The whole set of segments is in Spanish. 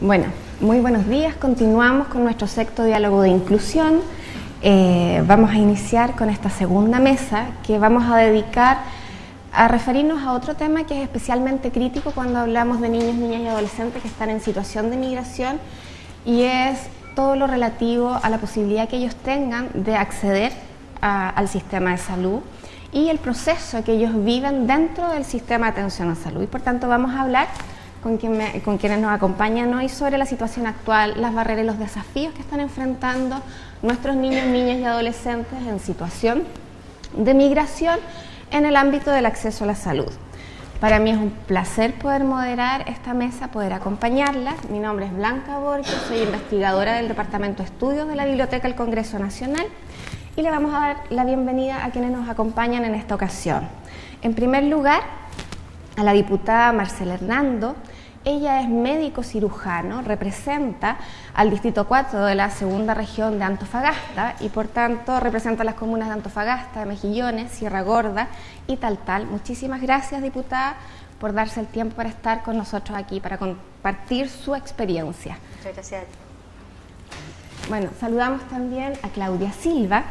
Bueno, muy buenos días. Continuamos con nuestro sexto diálogo de inclusión. Eh, vamos a iniciar con esta segunda mesa que vamos a dedicar a referirnos a otro tema que es especialmente crítico cuando hablamos de niños, niñas y adolescentes que están en situación de migración y es todo lo relativo a la posibilidad que ellos tengan de acceder al sistema de salud y el proceso que ellos viven dentro del sistema de atención a salud. Y por tanto vamos a hablar con, quienes nos acompañan hoy sobre la situación actual, las barreras y los desafíos que están enfrentando nuestros niños, niñas y adolescentes en situación de migración en el ámbito del acceso a la salud. Para mí es un placer poder moderar esta mesa, poder acompañarla. Mi nombre es Blanca Borges, soy investigadora del Departamento de Estudios de la Biblioteca del Congreso Nacional y le vamos a dar la bienvenida a quienes nos acompañan en esta ocasión. En primer lugar, a la diputada Marcela Hernando. Ella es médico cirujano, representa al Distrito 4 de la segunda región de Antofagasta y por tanto representa las comunas de Antofagasta, de Mejillones, Sierra Gorda y tal tal. Muchísimas gracias diputada por darse el tiempo para estar con nosotros aquí, para compartir su experiencia. Muchas gracias. Bueno, saludamos también a Claudia Silva.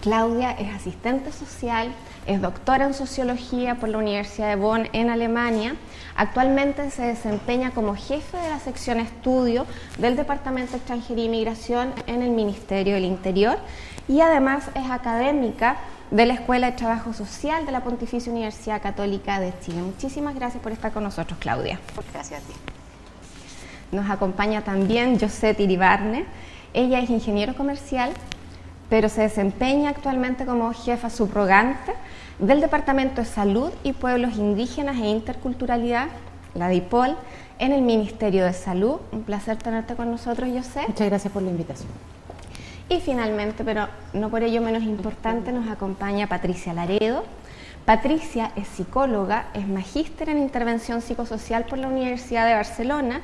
Claudia es asistente social, es doctora en Sociología por la Universidad de Bonn en Alemania. Actualmente se desempeña como jefe de la sección estudio del Departamento de Extranjería y Migración en el Ministerio del Interior y además es académica de la Escuela de Trabajo Social de la Pontificia Universidad Católica de Chile. Muchísimas gracias por estar con nosotros, Claudia. Gracias a ti. Nos acompaña también José Iribarne. Ella es ingeniero comercial pero se desempeña actualmente como jefa subrogante del Departamento de Salud y Pueblos Indígenas e Interculturalidad, la DIPOL, en el Ministerio de Salud. Un placer tenerte con nosotros, José. Muchas gracias por la invitación. Y finalmente, pero no por ello menos importante, nos acompaña Patricia Laredo. Patricia es psicóloga, es magíster en intervención psicosocial por la Universidad de Barcelona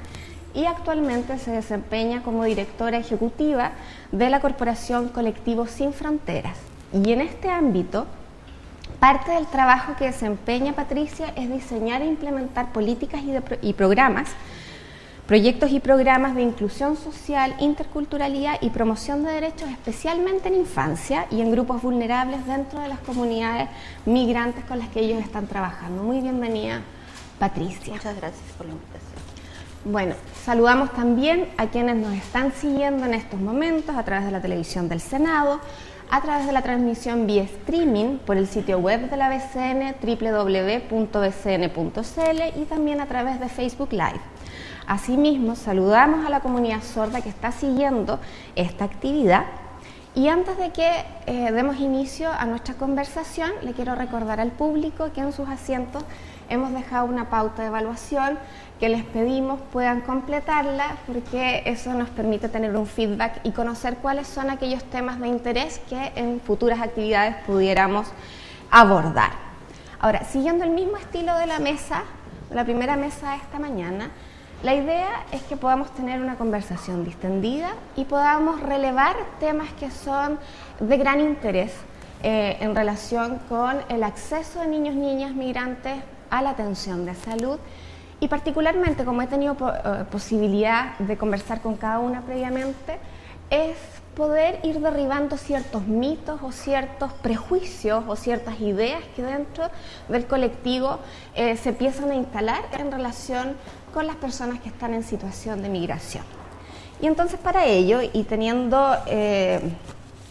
y actualmente se desempeña como directora ejecutiva de la Corporación Colectivo Sin Fronteras. Y en este ámbito, parte del trabajo que desempeña Patricia es diseñar e implementar políticas y, programas, proyectos y programas de inclusión social, interculturalidad y promoción de derechos, especialmente en infancia y en grupos vulnerables dentro de las comunidades migrantes con las que ellos están trabajando. Muy bienvenida, Patricia. Muchas gracias invitación. Bueno, saludamos también a quienes nos están siguiendo en estos momentos a través de la televisión del Senado, a través de la transmisión vía streaming por el sitio web de la BCN www.bcn.cl y también a través de Facebook Live. Asimismo, saludamos a la comunidad sorda que está siguiendo esta actividad y antes de que eh, demos inicio a nuestra conversación, le quiero recordar al público que en sus asientos hemos dejado una pauta de evaluación que les pedimos puedan completarla porque eso nos permite tener un feedback y conocer cuáles son aquellos temas de interés que en futuras actividades pudiéramos abordar. Ahora, siguiendo el mismo estilo de la mesa, la primera mesa de esta mañana, la idea es que podamos tener una conversación distendida y podamos relevar temas que son de gran interés eh, en relación con el acceso de niños, niñas, migrantes a la atención de salud y particularmente, como he tenido eh, posibilidad de conversar con cada una previamente, es poder ir derribando ciertos mitos o ciertos prejuicios o ciertas ideas que dentro del colectivo eh, se empiezan a instalar en relación con las personas que están en situación de migración. Y entonces para ello, y teniendo eh,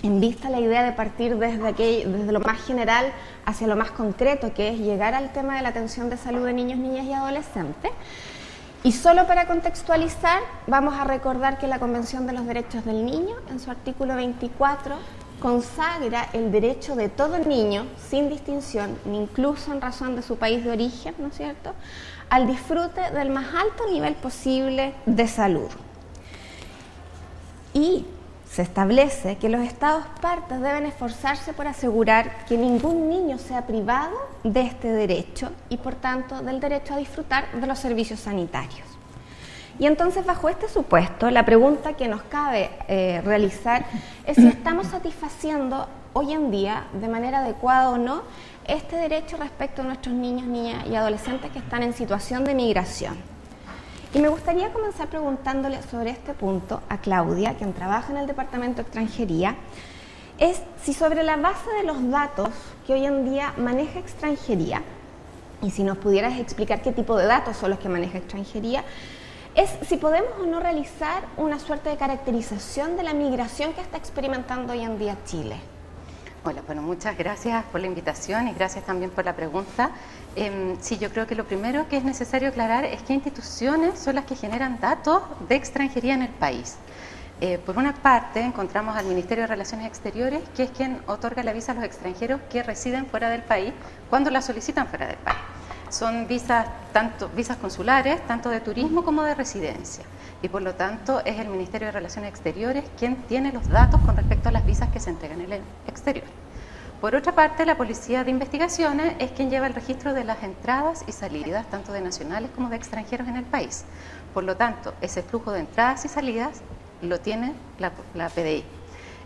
en vista la idea de partir desde, desde lo más general hacia lo más concreto, que es llegar al tema de la atención de salud de niños, niñas y adolescentes. Y solo para contextualizar, vamos a recordar que la Convención de los Derechos del Niño, en su artículo 24, consagra el derecho de todo niño, sin distinción, ni incluso en razón de su país de origen, ¿no es cierto?, al disfrute del más alto nivel posible de salud. Y se establece que los Estados partes deben esforzarse por asegurar que ningún niño sea privado de este derecho y por tanto del derecho a disfrutar de los servicios sanitarios. Y entonces bajo este supuesto, la pregunta que nos cabe eh, realizar es si estamos satisfaciendo hoy en día de manera adecuada o no este derecho respecto a nuestros niños, niñas y adolescentes que están en situación de migración. Y me gustaría comenzar preguntándole sobre este punto a Claudia, quien trabaja en el Departamento de Extranjería, es si sobre la base de los datos que hoy en día maneja extranjería, y si nos pudieras explicar qué tipo de datos son los que maneja extranjería, es si podemos o no realizar una suerte de caracterización de la migración que está experimentando hoy en día Chile. Hola, bueno, muchas gracias por la invitación y gracias también por la pregunta. Eh, sí, yo creo que lo primero que es necesario aclarar es qué instituciones son las que generan datos de extranjería en el país. Eh, por una parte, encontramos al Ministerio de Relaciones Exteriores, que es quien otorga la visa a los extranjeros que residen fuera del país cuando la solicitan fuera del país. Son visas, tanto, visas consulares, tanto de turismo como de residencia. Y por lo tanto, es el Ministerio de Relaciones Exteriores quien tiene los datos con respecto a las visas que se entregan en el exterior. Por otra parte, la Policía de Investigaciones es quien lleva el registro de las entradas y salidas, tanto de nacionales como de extranjeros en el país. Por lo tanto, ese flujo de entradas y salidas lo tiene la, PDI.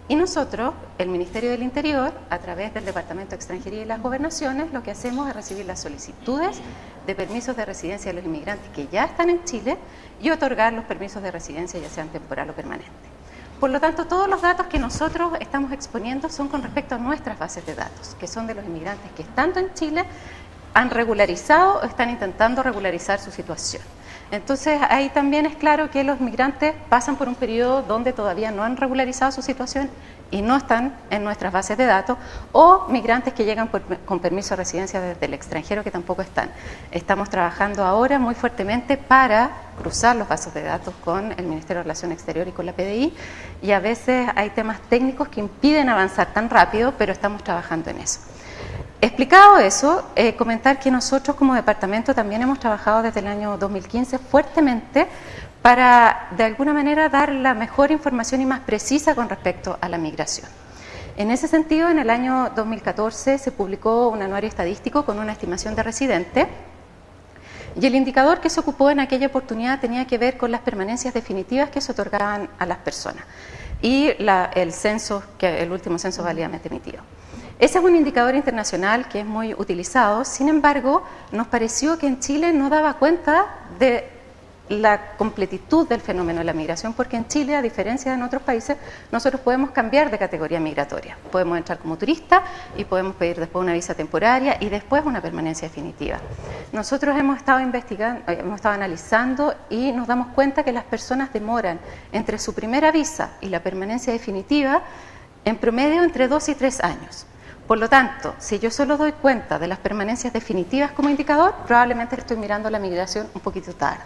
Y nosotros, el Ministerio del Interior, a través del Departamento de Extranjería y las Gobernaciones, lo que hacemos es recibir las solicitudes de permisos de residencia de los inmigrantes que ya están en Chile y otorgar los permisos de residencia, ya sean temporal o permanente. Por lo tanto, todos los datos que nosotros estamos exponiendo son con respecto a nuestras bases de datos, que son de los inmigrantes que estando en Chile han regularizado o están intentando regularizar su situación. Entonces ahí también es claro que los migrantes pasan por un periodo donde todavía no han regularizado su situación y no están en nuestras bases de datos, o migrantes que llegan con permiso de residencia desde el extranjero que tampoco están. Estamos trabajando ahora muy fuertemente para cruzar los bases de datos con el Ministerio de Relaciones Exteriores y con la PDI, y a veces hay temas técnicos que impiden avanzar tan rápido, pero estamos trabajando en eso. Explicado eso, eh, comentar que nosotros como departamento también hemos trabajado desde el año 2015 fuertemente para de alguna manera dar la mejor información y más precisa con respecto a la migración. En ese sentido, en el año 2014 se publicó un anuario estadístico con una estimación de residentes y el indicador que se ocupó en aquella oportunidad tenía que ver con las permanencias definitivas que se otorgaban a las personas y el censo, que el último censo válidamente emitido. Ese es un indicador internacional que es muy utilizado, sin embargo, nos pareció que en Chile no daba cuenta de la completitud del fenómeno de la migración, porque en Chile, a diferencia de en otros países, nosotros podemos cambiar de categoría migratoria. Podemos entrar como turista y podemos pedir después una visa temporaria y después una permanencia definitiva. Nosotros hemos estado investigando, eh, hemos estado analizando y nos damos cuenta que las personas demoran entre su primera visa y la permanencia definitiva en promedio entre dos y tres años. Por lo tanto, si yo solo doy cuenta de las permanencias definitivas como indicador, probablemente estoy mirando la migración un poquito tarde.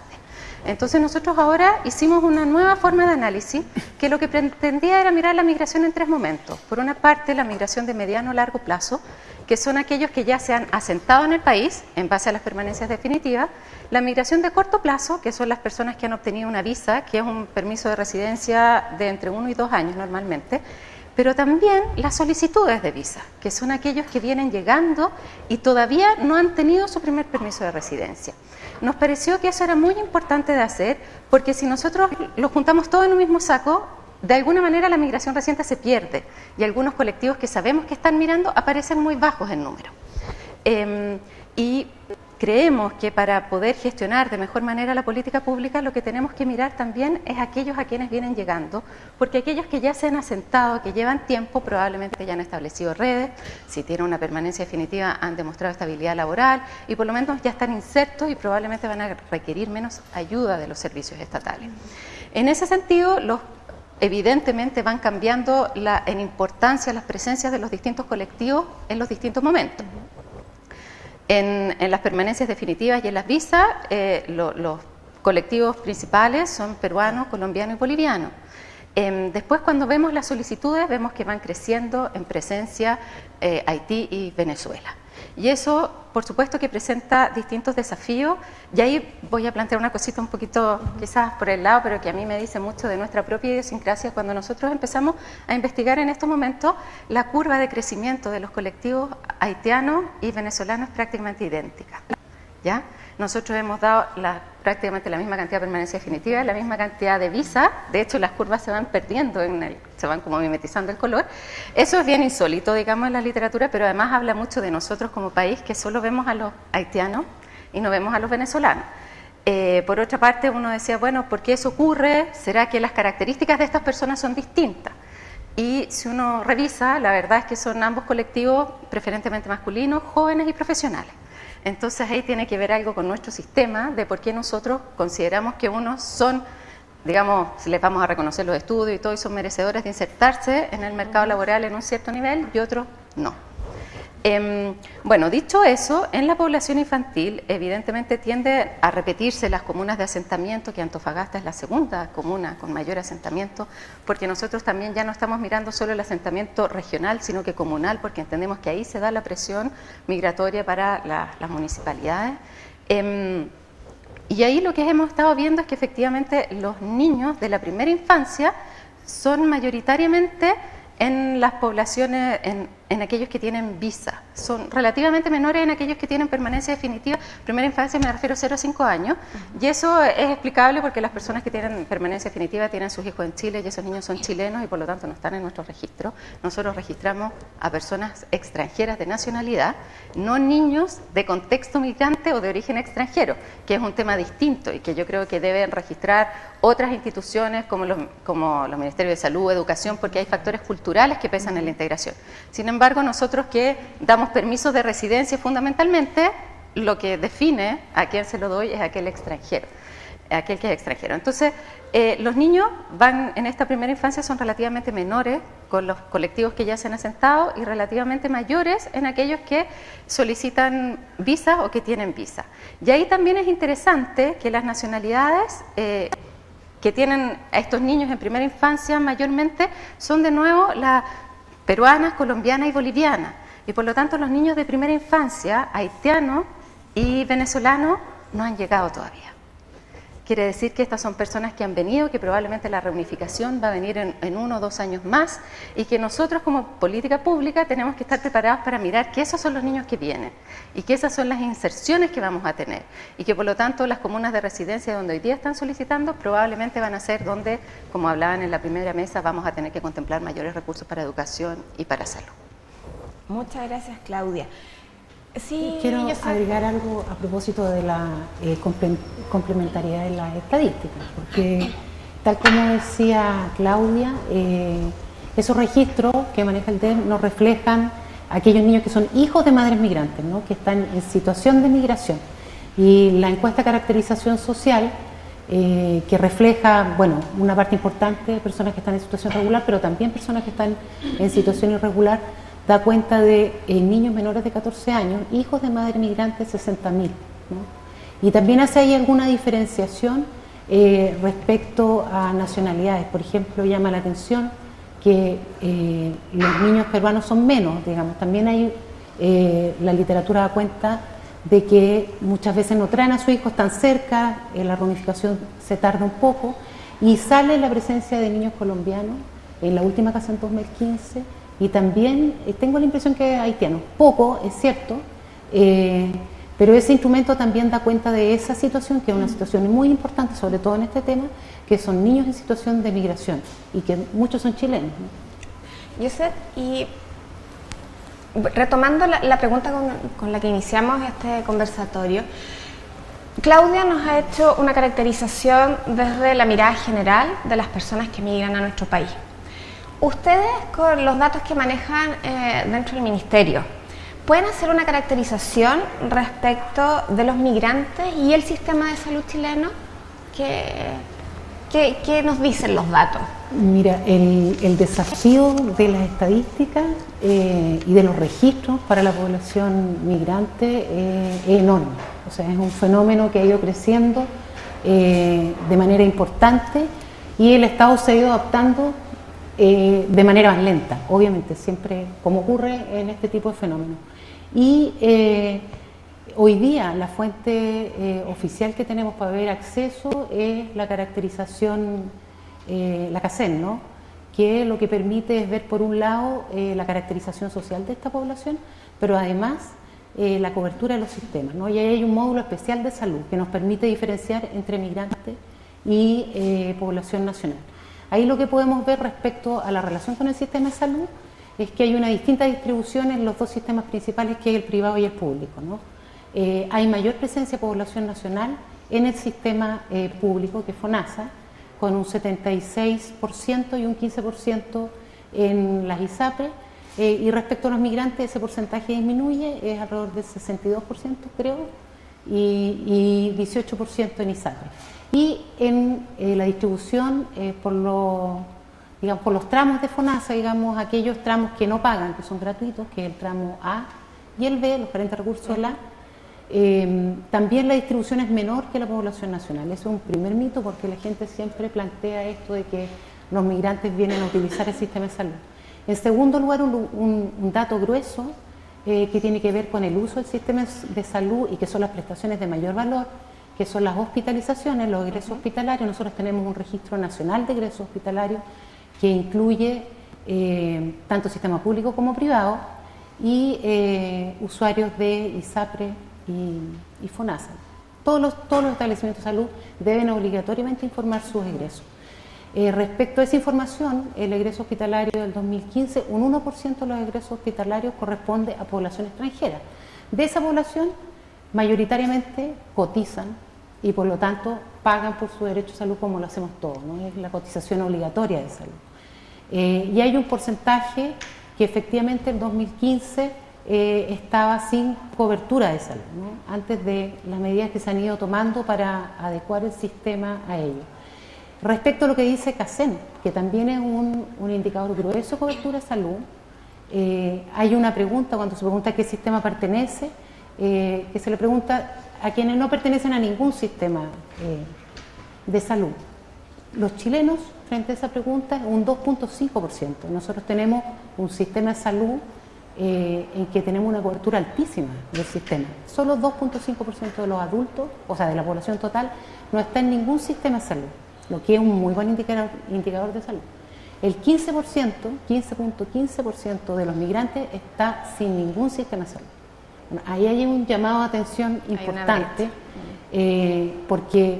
Entonces nosotros ahora hicimos una nueva forma de análisis que lo que pretendía era mirar la migración en tres momentos. Por una parte, la migración de mediano a largo plazo, que son aquellos que ya se han asentado en el país en base a las permanencias definitivas. La migración de corto plazo, que son las personas que han obtenido una visa, que es un permiso de residencia de entre uno y dos años normalmente pero también las solicitudes de visa, que son aquellos que vienen llegando y todavía no han tenido su primer permiso de residencia. Nos pareció que eso era muy importante de hacer, porque si nosotros lo juntamos todo en un mismo saco, de alguna manera la migración reciente se pierde y algunos colectivos que sabemos que están mirando aparecen muy bajos en número. Em, y creemos que para poder gestionar de mejor manera la política pública lo que tenemos que mirar también es aquellos a quienes vienen llegando, porque aquellos que ya se han asentado, que llevan tiempo, probablemente ya han establecido redes, si tienen una permanencia definitiva han demostrado estabilidad laboral y por lo menos ya están insertos y probablemente van a requerir menos ayuda de los servicios estatales. En ese sentido, los evidentemente van cambiando en importancia las presencias de los distintos colectivos en los distintos momentos. En, las permanencias definitivas y en las visas, eh, los colectivos principales son peruano, colombiano y boliviano. Em, después, cuando vemos las solicitudes, vemos que van creciendo en presencia eh, Haití y Venezuela. Y eso, por supuesto, que presenta distintos desafíos. Y ahí voy a plantear una cosita un poquito, quizás por el lado, pero que a mí me dice mucho de nuestra propia idiosincrasia. Cuando nosotros empezamos a investigar en estos momentos, la curva de crecimiento de los colectivos haitianos y venezolanos es prácticamente idéntica. ¿Ya? Nosotros hemos dado prácticamente la misma cantidad de permanencia definitiva, la misma cantidad de visa, de hecho las curvas se van perdiendo, se van como mimetizando el color. Eso es bien insólito, digamos, en la literatura, pero además habla mucho de nosotros como país, que solo vemos a los haitianos y no vemos a los venezolanos. Eh, por otra parte, uno decía, bueno, ¿por qué eso ocurre? ¿Será que las características de estas personas son distintas? Y si uno revisa, la verdad es que son ambos colectivos preferentemente masculinos, jóvenes y profesionales. Entonces ahí tiene que ver algo con nuestro sistema de por qué nosotros consideramos que unos son, digamos, les vamos a reconocer los estudios y todo, y son merecedores de insertarse en el mercado laboral en un cierto nivel y otros no. Em, bueno, dicho eso, en la población infantil evidentemente tiende a repetirse las comunas de asentamiento, que Antofagasta es la segunda comuna con mayor asentamiento, porque nosotros también ya no estamos mirando solo el asentamiento regional, sino que comunal, porque entendemos que ahí se da la presión migratoria para las municipalidades. Em, y ahí lo que hemos estado viendo es que efectivamente los niños de la primera infancia son mayoritariamente en las poblaciones, en, en, aquellos que tienen visa. Son relativamente menores en aquellos que tienen permanencia definitiva. Primera infancia me refiero a 0 a 5 años. Y eso es explicable porque las personas que tienen permanencia definitiva tienen sus hijos en Chile y esos niños son chilenos y por lo tanto no están en nuestro registro. Nosotros registramos a personas extranjeras de nacionalidad, no niños de contexto migrante o de origen extranjero, que es un tema distinto y que yo creo que deben registrar otras instituciones como los, como los Ministerios de Salud, Educación, porque hay factores culturales que pesan en la integración. Sin embargo, nosotros que damos permisos de residencia fundamentalmente, lo que define a quién se lo doy es aquel extranjero, aquel que es extranjero. Entonces, eh, los niños van en esta primera infancia son relativamente menores con los colectivos que ya se han asentado y relativamente mayores en aquellos que solicitan visa o que tienen visa. Y ahí también es interesante que las nacionalidades eh, que tienen a estos niños en primera infancia mayormente son de nuevo las peruanas, colombianas y bolivianas. Y por lo tanto los niños de primera infancia, haitianos y venezolanos, no han llegado todavía. Quiere decir que estas son personas que han venido, que probablemente la reunificación va a venir en, uno o dos años más y que nosotros como política pública tenemos que estar preparados para mirar que esos son los niños que vienen y que esas son las inserciones que vamos a tener y que por lo tanto las comunas de residencia donde hoy día están solicitando probablemente van a ser donde, como hablaban en la primera mesa, vamos a tener que contemplar mayores recursos para educación y para salud. Muchas gracias Claudia. Sí, Quiero agregar algo a propósito de la eh, complementariedad de las estadísticas, porque tal como decía Claudia, eh, esos registros que maneja el DEM nos reflejan aquellos niños que son hijos de madres migrantes, ¿no? que están en situación de migración. Y la encuesta caracterización social, eh, que refleja, bueno, una parte importante de personas que están en situación regular, pero también personas que están en situación irregular, da cuenta de eh, niños menores de 14 años, hijos de madre migrante 60.000. Y también hace ahí alguna diferenciación eh, respecto a nacionalidades. Por ejemplo, llama la atención que eh, los niños peruanos son menos, digamos. También hay, la literatura da cuenta de que muchas veces no traen a sus hijos tan cerca, la reunificación se tarda un poco, y sale la presencia de niños colombianos en la última casa en 2015 y también eh, tengo la impresión que haitianos, poco, es cierto, eh, pero ese instrumento también da cuenta de esa situación, que es una situación muy importante, sobre todo en este tema, que son niños en situación de migración y que muchos son chilenos. Yo sé, y retomando la, pregunta con, con, la que iniciamos este conversatorio, Claudia nos ha hecho una caracterización desde la mirada general de las personas que migran a nuestro país. Ustedes, con los datos que manejan eh, dentro del Ministerio, ¿pueden hacer una caracterización respecto de los migrantes y el sistema de salud chileno? ¿Qué, qué, nos dicen los datos? Mira, el, desafío de las estadísticas eh, y de los registros para la población migrante eh, es enorme. O sea, es un fenómeno que ha ido creciendo de manera importante y el Estado se ha ido adaptando eh, de manera más lenta, obviamente, siempre como ocurre en este tipo de fenómenos. Y eh, hoy día la fuente eh, oficial que tenemos para ver acceso es la caracterización, la CACEN, ¿no? que lo que permite es ver por un lado la caracterización social de esta población, pero además la cobertura de los sistemas. ¿no? Y ahí hay un módulo especial de salud que nos permite diferenciar entre migrantes y población nacional. Ahí lo que podemos ver respecto a la relación con el sistema de salud es que hay una distinta distribución en los dos sistemas principales que es el privado y el público. Eh, hay mayor presencia de población nacional en el sistema eh, público, que es FONASA, con un 76% y un 15% en las ISAPRE. Eh, y respecto a los migrantes, ese porcentaje disminuye, es alrededor del 62%, creo, y, 18% en ISAPRE. Y en eh, la distribución por, digamos, por los tramos de FONASA, digamos, aquellos tramos que no pagan, que son gratuitos, que es el tramo A y el B, los 40 recursos de la Em, también la distribución es menor que la población nacional. Eso es un primer mito porque la gente siempre plantea esto de que los migrantes vienen a utilizar el sistema de salud. En segundo lugar, un, dato grueso eh, que tiene que ver con el uso del sistema de salud y que son las prestaciones de mayor valor, que son las hospitalizaciones, los egresos hospitalarios. Nosotros tenemos un registro nacional de egresos hospitalarios que incluye eh, tanto sistema público como privado y eh, usuarios de ISAPRE, y, FONASA. Todos los, todos los establecimientos de salud deben obligatoriamente informar sus egresos. Eh, respecto a esa información, el egreso hospitalario del 2015, un 1% de los egresos hospitalarios corresponde a población extranjera. De esa población, mayoritariamente cotizan y por lo tanto pagan por su derecho a salud como lo hacemos todos, ¿no? es la cotización obligatoria de salud. Eh, y hay un porcentaje que efectivamente en 2015 eh, estaba sin cobertura de salud, antes de las medidas que se han ido tomando para adecuar el sistema a ello. Respecto a lo que dice CACEN, que también es un, indicador grueso de cobertura de salud, eh, hay una pregunta, cuando se pregunta a qué sistema pertenece, que se le pregunta a quienes no pertenecen a ningún sistema de salud. Los chilenos, frente a esa pregunta, un 2.5%. Nosotros tenemos un sistema de salud eh, en que tenemos una cobertura altísima del sistema. Solo 2.5% de los adultos, o sea, de la población total, no está en ningún sistema de salud, lo que es un muy buen indicador de salud. El 15%, 15.15% de los migrantes está sin ningún sistema de salud. Ahí hay un llamado de atención importante, eh, porque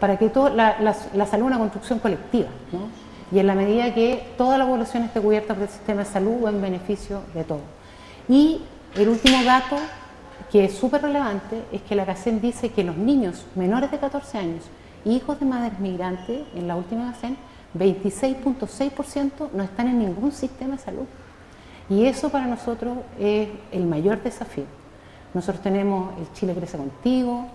para que todo, la, la salud es una construcción colectiva, ¿no? y en la medida que toda la población esté cubierta por el sistema de salud o en beneficio de todos. Y el último dato que es súper relevante es que la CACEN dice que los niños menores de 14 años, hijos de madres migrantes, en la última CACEN, 26.6% no están en ningún sistema de salud. Y eso para nosotros es el mayor desafío. Nosotros tenemos el Chile Crece Contigo,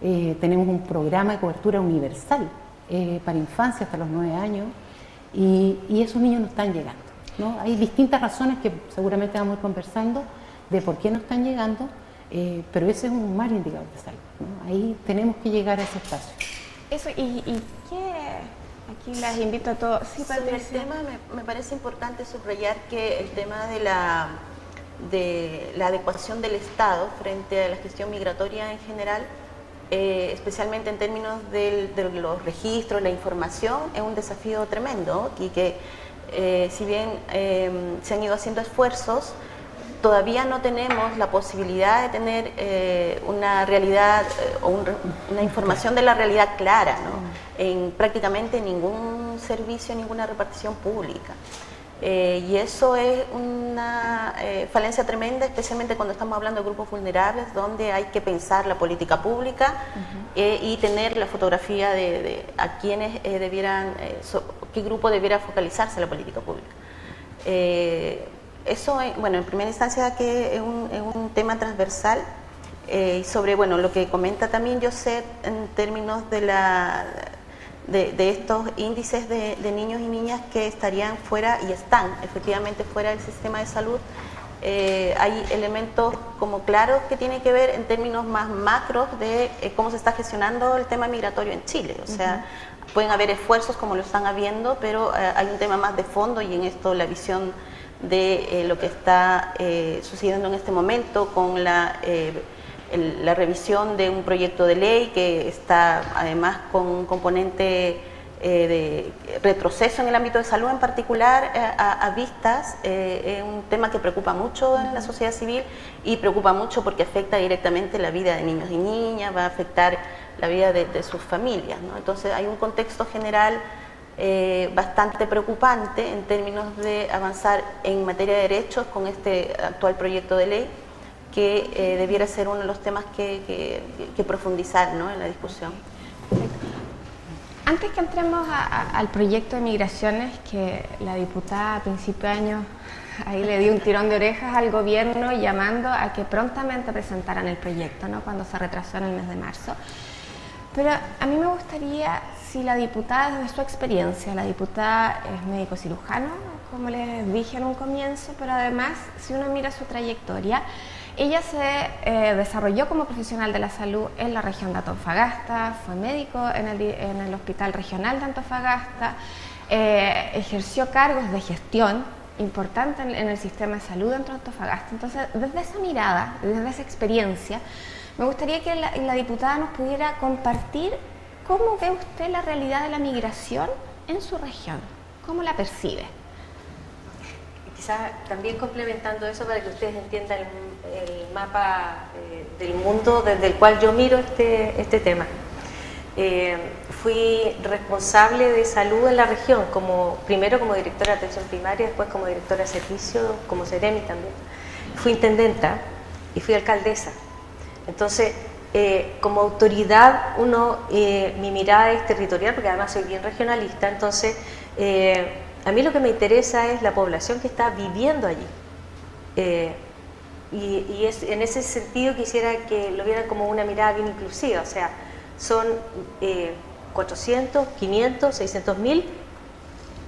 eh, tenemos un programa de cobertura universal eh, para infancia hasta los 9 años, y, esos niños no están llegando. Hay distintas razones que seguramente vamos a ir conversando de por qué no están llegando, eh, pero ese es un mal indicador de salud. Ahí tenemos que llegar a ese espacio. Eso, ¿y, qué? Aquí las invito a todos. Sí, Sobre el tema me, me, parece importante subrayar que el tema de la, de la adecuación del Estado frente a la gestión migratoria en general eh, especialmente en términos de los registros, la información, es un desafío tremendo y que eh, si bien eh, se han ido haciendo esfuerzos, todavía no tenemos la posibilidad de tener una realidad o una información de la realidad clara ¿no? en prácticamente ningún servicio, ninguna repartición pública. Eh, y eso es una eh, falencia tremenda, especialmente cuando estamos hablando de grupos vulnerables, donde hay que pensar la política pública eh, y tener la fotografía de, a quienes debieran, qué grupo debiera focalizarse la política pública. Eso, bueno, en primera instancia que es un, es un tema transversal sobre, bueno, lo que comenta también José en términos de la de, estos índices de, niños y niñas que estarían fuera y están efectivamente fuera del sistema de salud. Eh, hay elementos como claros que tienen que ver en términos más macros de eh, cómo se está gestionando el tema migratorio en Chile. O sea, pueden haber esfuerzos como lo están habiendo, pero eh, hay un tema más de fondo y en esto la visión de lo que está sucediendo en este momento con la la revisión de un proyecto de ley que está además con un componente eh, de retroceso en el ámbito de salud en particular eh, a, vistas, eh, es un tema que preocupa mucho en la sociedad civil y preocupa mucho porque afecta directamente la vida de niños y niñas, va a afectar la vida de, sus familias. Entonces hay un contexto general bastante preocupante en términos de avanzar en materia de derechos con este actual proyecto de ley que eh, debiera ser uno de los temas que, profundizar ¿no? en la discusión. Antes que entremos al proyecto de migraciones, que la diputada a principio de año ahí le dio un tirón de orejas al gobierno llamando a que prontamente presentaran el proyecto, ¿no? cuando se retrasó en el mes de marzo. Pero a mí me gustaría, si la diputada, desde su experiencia, la diputada es médico cirujano, como les dije en un comienzo, pero además, si uno mira su trayectoria, ella se eh, desarrolló como profesional de la salud en la región de Antofagasta, fue médico en el, Hospital Regional de Antofagasta, eh, ejerció cargos de gestión importantes en, el sistema de salud dentro de Antofagasta. Entonces, desde esa mirada, desde esa experiencia, me gustaría que la diputada nos pudiera compartir cómo ve usted la realidad de la migración en su región, cómo la percibe también complementando eso para que ustedes entiendan el, mapa eh, del mundo desde el cual yo miro este, este tema. Eh, fui responsable de salud en la región, como, primero como directora de atención primaria, después como directora de servicio, como Ceremi también. Fui intendenta y fui alcaldesa. Entonces, eh, como autoridad, uno, mi mirada es territorial, porque además soy bien regionalista, entonces a mí lo que me interesa es la población que está viviendo allí. Eh, y, en ese sentido quisiera que lo vieran como una mirada bien inclusiva, o sea, son 400, 500, 600 mil,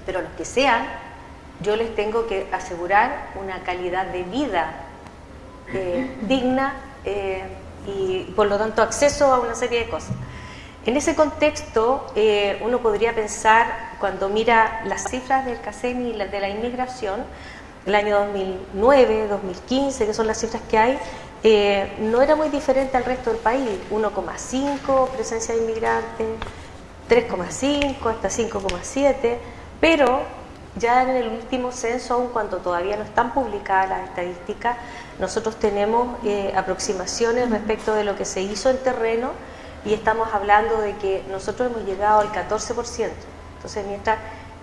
pero los que sean, yo les tengo que asegurar una calidad de vida eh, digna eh, y por lo tanto acceso a una serie de cosas. En ese contexto, eh, uno podría pensar, cuando mira las cifras del CACEN y de la inmigración, el año 2009, 2015, que son las cifras que hay, eh, no era muy diferente al resto del país, 1,5 presencia de inmigrantes, 3,5 hasta 5,7, pero ya en el último censo, aun cuando todavía no están publicadas las estadísticas, nosotros tenemos eh, aproximaciones respecto de lo que se hizo en terreno y estamos hablando de que nosotros hemos llegado al 14%. Entonces, mientras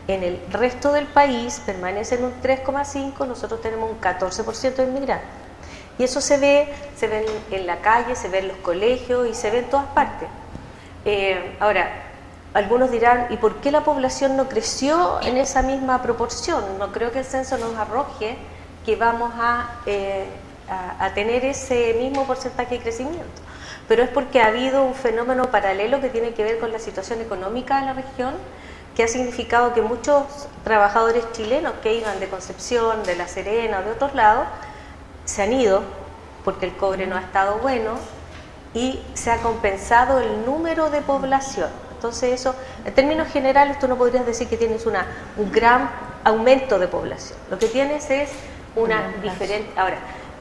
en el resto del país permanece en un 3,5%, nosotros tenemos un 14% de inmigrantes. Y eso se ve, se ve en, la calle, se ve en los colegios y se ve en todas partes. Eh, ahora, algunos dirán, ¿y por qué la población no creció en esa misma proporción? No creo que el censo nos arroje que vamos a, eh, a tener ese mismo porcentaje de crecimiento pero es porque ha habido un fenómeno paralelo que tiene que ver con la situación económica de la región, que ha significado que muchos trabajadores chilenos que iban de Concepción, de La Serena o de otros lados, se han ido porque el cobre no ha estado bueno y se ha compensado el número de población. Entonces eso, en términos generales, tú no podrías decir que tienes una, un gran aumento de población. Lo que tienes es una diferente... Ahora,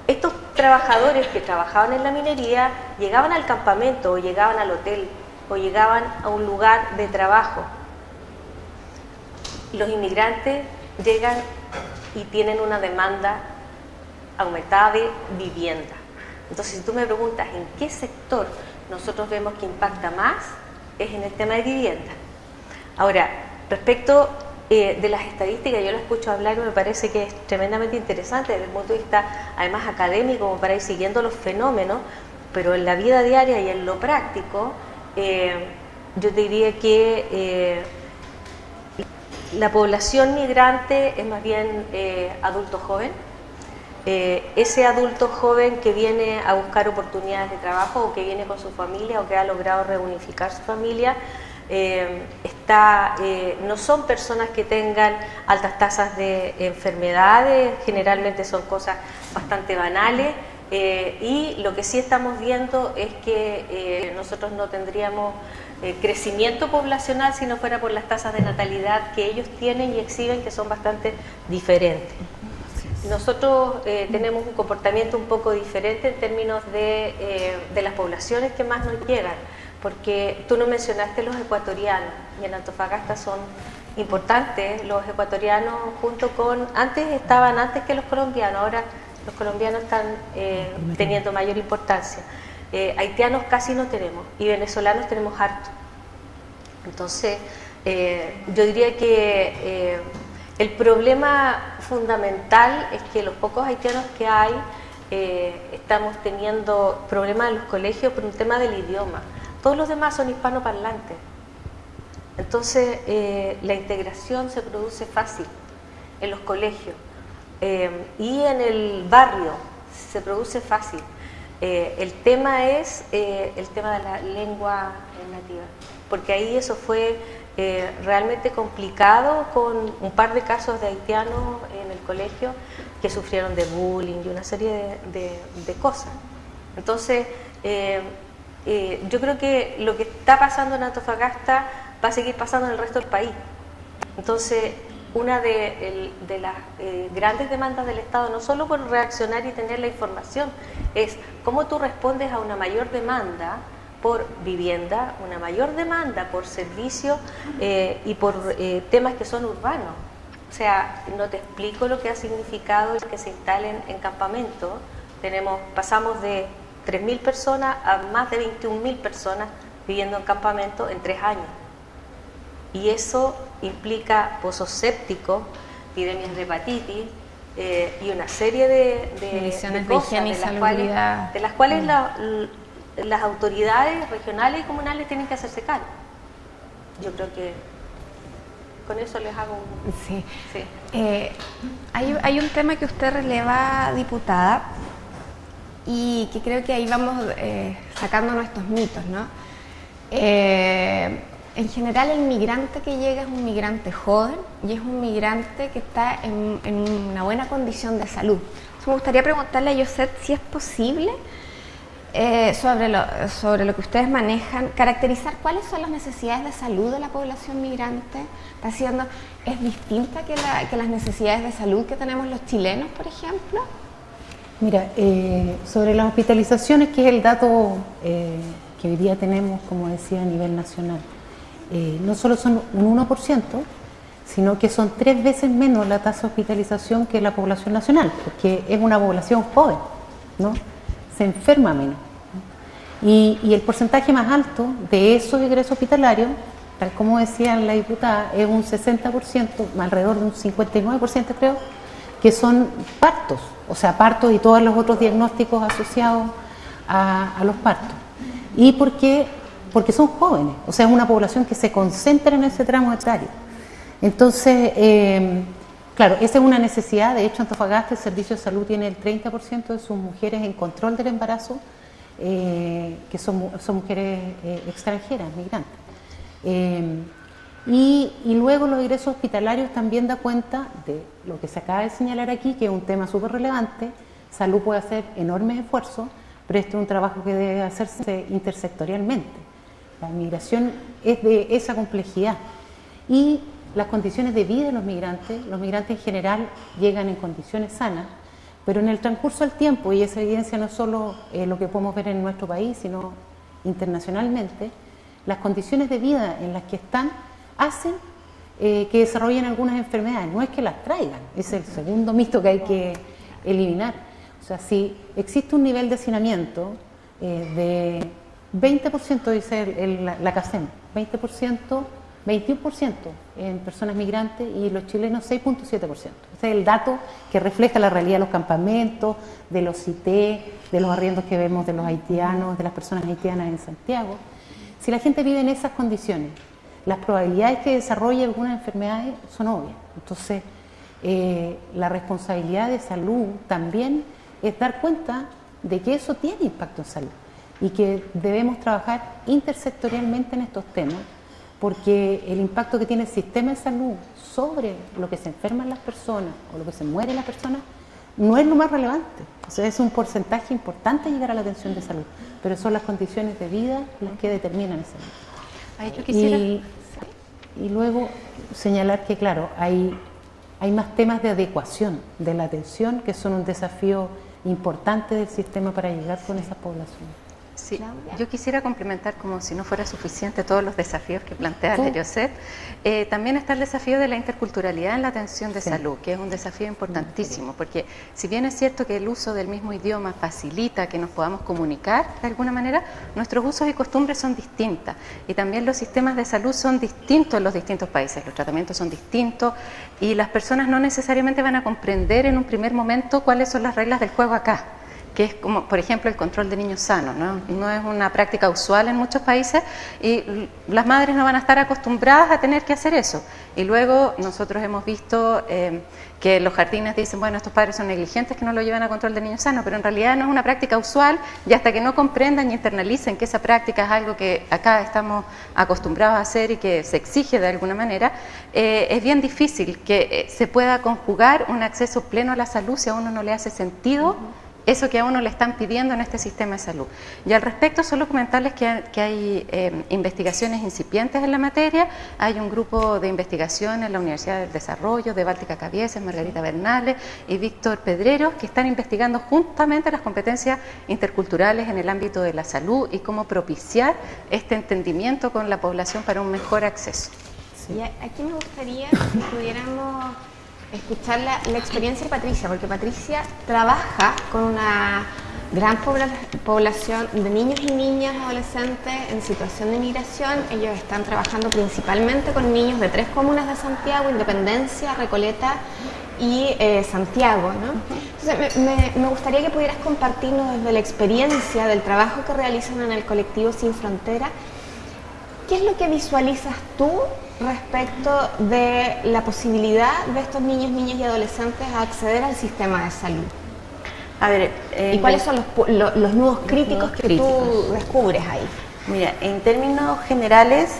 estos trabajadores que trabajaban en la minería llegaban al campamento o llegaban al hotel o llegaban a un lugar de trabajo. Los inmigrantes llegan y tienen una demanda aumentada de vivienda. Entonces, si tú me preguntas en qué sector nosotros vemos que impacta más, es en el tema de vivienda. Ahora, respecto eh, de las estadísticas, yo lo escucho hablar y me parece que es tremendamente interesante desde el punto de vista además académico, como para ir siguiendo los fenómenos, pero en la vida diaria y en lo práctico, eh, yo diría que eh, la población migrante es más bien adulto joven, ese adulto joven que viene a buscar oportunidades de trabajo o que viene con su familia o que ha logrado reunificar su familia, eh, está, eh, no son personas que tengan altas tasas de enfermedades, generalmente son cosas bastante banales eh, y lo que sí estamos viendo es que nosotros no tendríamos crecimiento poblacional si no fuera por las tasas de natalidad que ellos tienen y exhiben que son bastante diferentes. Nosotros tenemos un comportamiento un poco diferente en términos de, de las poblaciones que más nos llegan porque tú no mencionaste los ecuatorianos y en Antofagasta son importantes los ecuatorianos junto con, antes estaban antes que los colombianos, ahora los colombianos están eh, teniendo mayor importancia. Eh, haitianos casi no tenemos y venezolanos tenemos harto. Entonces, eh, yo diría que el problema fundamental es que los pocos haitianos que hay estamos teniendo problemas en los colegios por un tema del idioma. Todos los demás son hispanoparlantes. Entonces, eh, la integración se produce fácil en los colegios y en el barrio se produce fácil. el tema es el tema de la lengua nativa, porque ahí eso fue eh, realmente complicado con un par de casos de haitianos en el colegio que sufrieron de bullying y una serie de, cosas. Entonces, eh, eh, yo creo que lo que está pasando en Antofagasta va a seguir pasando en el resto del país. Entonces, una de, las grandes demandas del Estado, no solo por reaccionar y tener la información, es cómo tú respondes a una mayor demanda por vivienda, una mayor demanda por servicios eh, y por eh, temas que son urbanos. O sea, no te explico lo que ha significado que se instalen en campamento. Tenemos, pasamos de 3.000 personas a más de 21.000 personas viviendo en campamento en tres años. Y eso implica pozos sépticos, epidemias de hepatitis, eh, y una serie de, de, cosas de, las cuales, de las cuales mm. la, las autoridades regionales y comunales tienen que hacerse cargo. Yo creo que con eso les hago un... Sí. Eh, hay, un tema que usted releva, diputada, y que creo que ahí vamos eh, sacando nuestros mitos, ¿no? Eh, en general el migrante que llega es un migrante joven y es un migrante que está en, una buena condición de salud. me gustaría preguntarle a José si es posible eh, sobre, lo, sobre lo que ustedes manejan, caracterizar cuáles son las necesidades de salud de la población migrante. Está siendo, ¿Es distinta que, las necesidades de salud que tenemos los chilenos, por ejemplo? Mira, eh, sobre las hospitalizaciones, que es el dato eh, que hoy día tenemos, como decía, a nivel nacional, no solo son un 1%, sino que son tres veces menos la tasa de hospitalización que la población nacional, porque es una población joven, ¿no? Se enferma menos. Y, el porcentaje más alto de esos ingresos hospitalarios, tal como decía la diputada, es un 60%, alrededor de un 59% creo, que son partos, o sea, partos y todos los otros diagnósticos asociados a, los partos. ¿Y por qué? Porque son jóvenes, o sea, es una población que se concentra en ese tramo etario. Entonces, eh, claro, esa es una necesidad, de hecho Antofagasta el Servicio de Salud tiene el 30% de sus mujeres en control del embarazo eh, que son, son mujeres eh, extranjeras, migrantes. Y, luego los ingresos hospitalarios también da cuenta de lo que se acaba de señalar aquí, que es un tema súper relevante. Salud puede hacer enormes esfuerzos, pero este es un trabajo que debe hacerse intersectorialmente. La migración es de esa complejidad. Y las condiciones de vida de los migrantes, los migrantes en general llegan en condiciones sanas, pero en el transcurso del tiempo, y esa evidencia no solo eh, lo que podemos ver en nuestro país, sino internacionalmente, las condiciones de vida en las que están hacen eh, que desarrollen algunas enfermedades. No es que las traigan, es el segundo mito que hay que eliminar. O sea, si existe un nivel de hacinamiento eh, de 20%, dice la, la CACEM, 20% 21% en personas migrantes y los chilenos 6.7%. Ese es el dato que refleja la realidad de los campamentos, de los CIT, de los arriendos que vemos de los haitianos, de las personas haitianas en Santiago. Si la gente vive en esas condiciones, las probabilidades que desarrolle algunas enfermedades son obvias. Entonces, eh, la responsabilidad de salud también es dar cuenta de que eso tiene impacto en salud y que debemos trabajar intersectorialmente en estos temas porque el impacto que tiene el sistema de salud sobre lo que se enferman las personas o lo que se mueren las personas no es lo más relevante. O sea, es un porcentaje importante llegar a la atención de salud, pero son las condiciones de vida las que determinan esa y, y, luego señalar que, claro, hay, hay más temas de adecuación de la atención que son un desafío importante del sistema para llegar con esa población. Sí, yo quisiera complementar, como si no fuera suficiente, todos los desafíos que plantea. Josep. Eh, también está el desafío de la interculturalidad en la atención de salud, que es un desafío importantísimo, porque si bien es cierto que el uso del mismo idioma facilita que nos podamos comunicar de alguna manera, nuestros usos y costumbres son distintas. Y también los sistemas de salud son distintos en los distintos países, los tratamientos son distintos y las personas no necesariamente van a comprender en un primer momento cuáles son las reglas del juego acá que es como, por ejemplo, el control de niños sanos. ¿no? no es una práctica usual en muchos países y las madres no van a estar acostumbradas a tener que hacer eso. Y luego nosotros hemos visto eh, que los jardines dicen, bueno, estos padres son negligentes que no lo llevan a control de niños sanos, pero en realidad no es una práctica usual y hasta que no comprendan y internalicen que esa práctica es algo que acá estamos acostumbrados a hacer y que se exige de alguna manera, eh, es bien difícil que eh, se pueda conjugar un acceso pleno a la salud si a uno no le hace sentido eso que a uno le están pidiendo en este sistema de salud. Y al respecto, solo comentarles que, hay eh, investigaciones incipientes en la materia, hay un grupo de investigación en la Universidad del Desarrollo, de Báltica Cabieses, Margarita Bernales y Víctor Pedreros, que están investigando justamente las competencias interculturales en el ámbito de la salud y cómo propiciar este entendimiento con la población para un mejor acceso. Y aquí me gustaría que pudiéramos escuchar la, experiencia de Patricia, porque Patricia trabaja con una gran población de niños y niñas adolescentes en situación de migración. Ellos están trabajando principalmente con niños de tres comunas de Santiago, Independencia, Recoleta y eh, Santiago. Entonces, me, gustaría que pudieras compartirnos desde la experiencia del trabajo que realizan en el colectivo Sin Frontera, ¿qué es lo que visualizas tú respecto de la posibilidad de estos niños, niñas y adolescentes a acceder al sistema de salud? A ver, ¿y cuáles son los, los, nudos críticos que tú descubres ahí? Mira, en términos generales,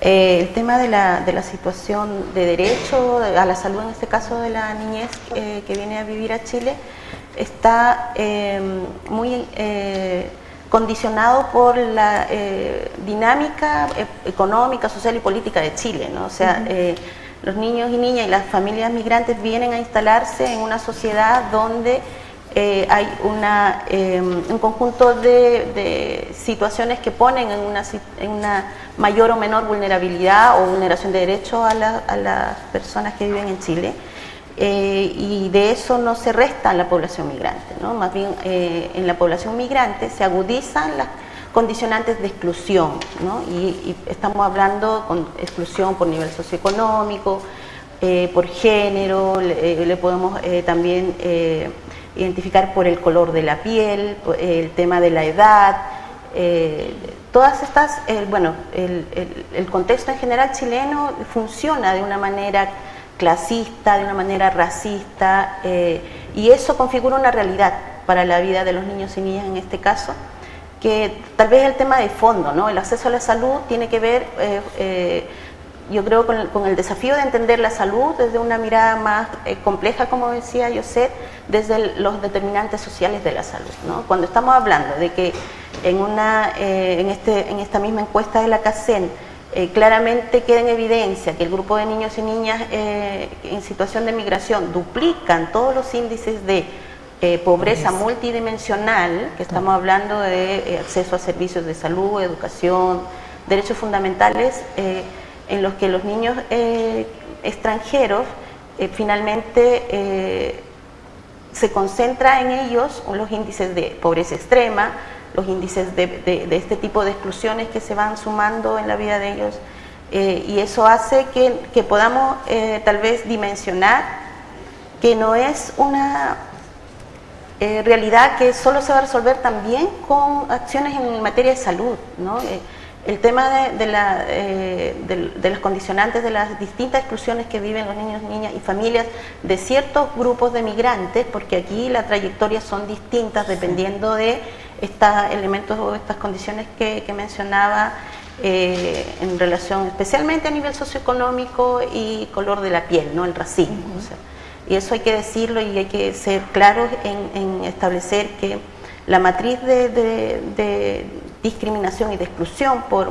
eh, el tema de la, de la, situación de derecho a la salud, en este caso de la niñez eh, que viene a vivir a Chile, está eh, muy condicionado por la eh, dinámica eh, económica, social y política de Chile. ¿no? O sea, eh, los niños y niñas y las familias migrantes vienen a instalarse en una sociedad donde hay una, un conjunto de, situaciones que ponen en una, en una, mayor o menor vulnerabilidad o vulneración de derechos a, a las personas que viven en Chile. Eh, y de eso no se resta en la población migrante, ¿no? más bien eh, en la población migrante se agudizan las condicionantes de exclusión, ¿no? y, estamos hablando con exclusión por nivel socioeconómico, eh, por género, le, podemos también identificar por el color de la piel, el tema de la edad, todas estas, bueno, el, el contexto en general chileno funciona de una manera clasista, de una manera racista, eh, y eso configura una realidad para la vida de los niños y niñas en este caso, que tal vez el tema de fondo, ¿no? el acceso a la salud tiene que ver, eh, eh, yo creo, con el, desafío de entender la salud desde una mirada más compleja, como decía José, desde los determinantes sociales de la salud. ¿no? Cuando estamos hablando de que en, una, en, este, en esta misma encuesta de la CACEN, eh, claramente queda en evidencia que el grupo de niños y niñas eh, en situación de migración duplican todos los índices de eh, pobreza multidimensional, que estamos hablando de acceso a servicios de salud, educación, derechos fundamentales, en los que los niños extranjeros finalmente se concentra en ellos los índices de pobreza extrema, los índices de, este tipo de exclusiones que se van sumando en la vida de ellos eh, y eso hace que, podamos eh, tal vez dimensionar que no es una eh, realidad que solo se va a resolver también con acciones en materia de salud. ¿no? El tema de, la, de, las condicionantes de las distintas exclusiones que viven los niños, niñas y familias de ciertos grupos de migrantes, porque aquí las trayectorias son distintas dependiendo de estos elementos o estas condiciones que, mencionaba eh, en relación especialmente a nivel socioeconómico y color de la piel, ¿no? el racismo. y eso hay que decirlo y hay que ser claros en, establecer que la matriz de, discriminación y de exclusión por,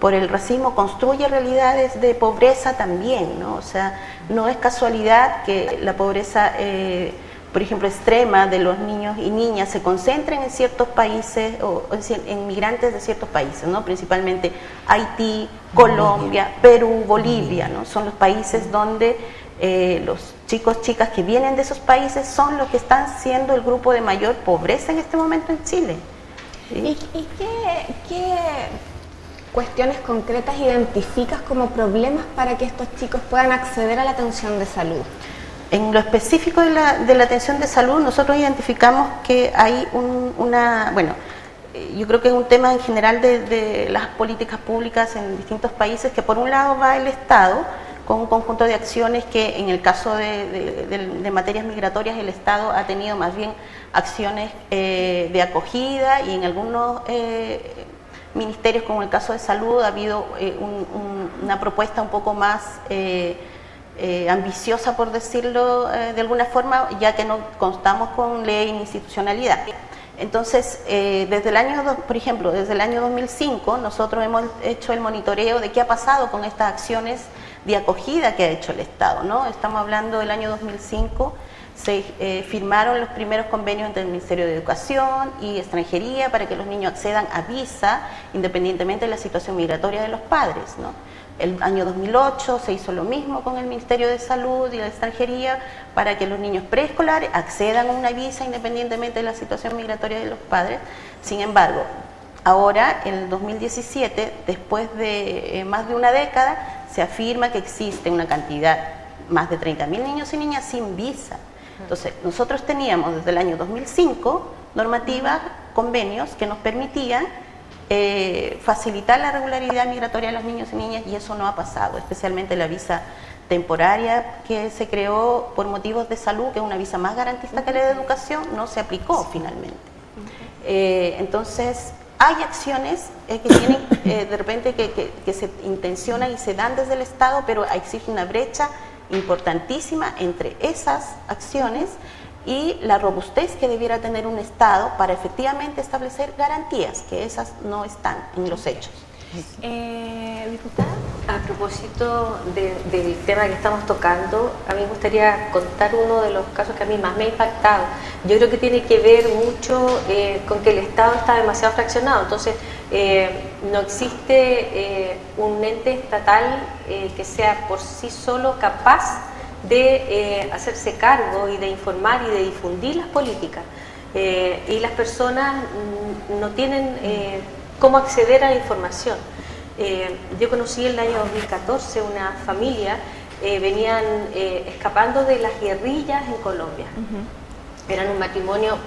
por el racismo construye realidades de pobreza también, ¿no? O sea, no es casualidad que la pobreza eh, por ejemplo, extrema de los niños y niñas se concentren en ciertos países, o en migrantes de ciertos países, ¿no? principalmente Haití, Colombia, Perú, Bolivia, ¿no? son los países donde eh, los chicos, chicas que vienen de esos países son los que están siendo el grupo de mayor pobreza en este momento en Chile. ¿Y, qué, cuestiones concretas identificas como problemas para que estos chicos puedan acceder a la atención de salud? En lo específico de la, de la atención de salud, nosotros identificamos que hay una, bueno, eh, yo creo que es un tema en general de, las políticas públicas en distintos países, que por un lado va el Estado con un conjunto de acciones que en el caso de, materias migratorias el Estado ha tenido más bien acciones eh, de acogida y en algunos eh, ministerios como el caso de salud ha habido una propuesta un poco más ambiciosa por decirlo de alguna forma ya que no constamos con ley ni institucionalidad. Entonces, eh, desde el año, por ejemplo, desde el año 2005, nosotros hemos hecho el monitoreo de qué ha pasado con estas acciones de acogida que ha hecho el Estado. ¿no? Estamos hablando del año 2005, se eh, firmaron los primeros convenios entre el Ministerio de Educación y Extranjería para que los niños accedan a visa independientemente de la situación migratoria de los padres. ¿no? El año 2008 se hizo lo mismo con el Ministerio de Salud y la Extranjería para que los niños preescolares accedan a una visa independientemente de la situación migratoria de los padres. Sin embargo, ahora, en el 2017, después de eh, más de una década, se afirma que existe una cantidad, más de 30.000 niños y niñas sin visa. Entonces, nosotros teníamos desde el año 2005 normativas, convenios que nos permitían eh, facilitar la regularidad migratoria de los niños y niñas y eso no ha pasado, especialmente la visa temporaria que se creó por motivos de salud, que es una visa más garantista que la de educación, no se aplicó finalmente. Eh, entonces, hay acciones eh, que tienen de repente que, que, se intencionan y se dan desde el Estado, pero existe una brecha importantísima entre esas acciones y la robustez que debiera tener un Estado para efectivamente establecer garantías, que esas no están en los hechos. Eh, diputada, a propósito del tema que estamos tocando, a mí me gustaría contar uno de los casos que a mí más me ha impactado. Yo creo que tiene que ver mucho eh, con que el Estado está demasiado fraccionado, entonces eh, no existe un ente estatal que sea por sí solo capaz de eh, hacerse cargo y de informar y de difundir las políticas. Eh, y las personas no tienen eh, cómo acceder a la información. yo conocí en el año 2014 una familia, venían escapando de las guerrillas en Colombia. Eran un matrimonio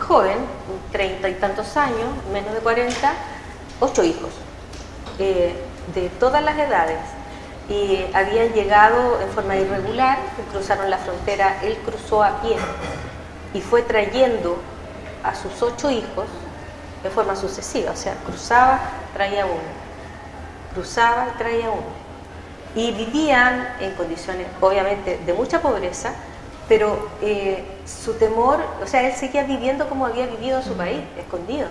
joven, treinta y tantos años, menos de 40, ocho hijos, de todas las edades y habían llegado en forma irregular, cruzaron la frontera, él cruzó a pie y fue trayendo a sus ocho hijos de forma sucesiva, o sea, cruzaba, traía uno, cruzaba y traía uno. Y vivían en condiciones, obviamente, de mucha pobreza, pero eh, su temor, o sea, él seguía viviendo como había vivido en su país, escondido.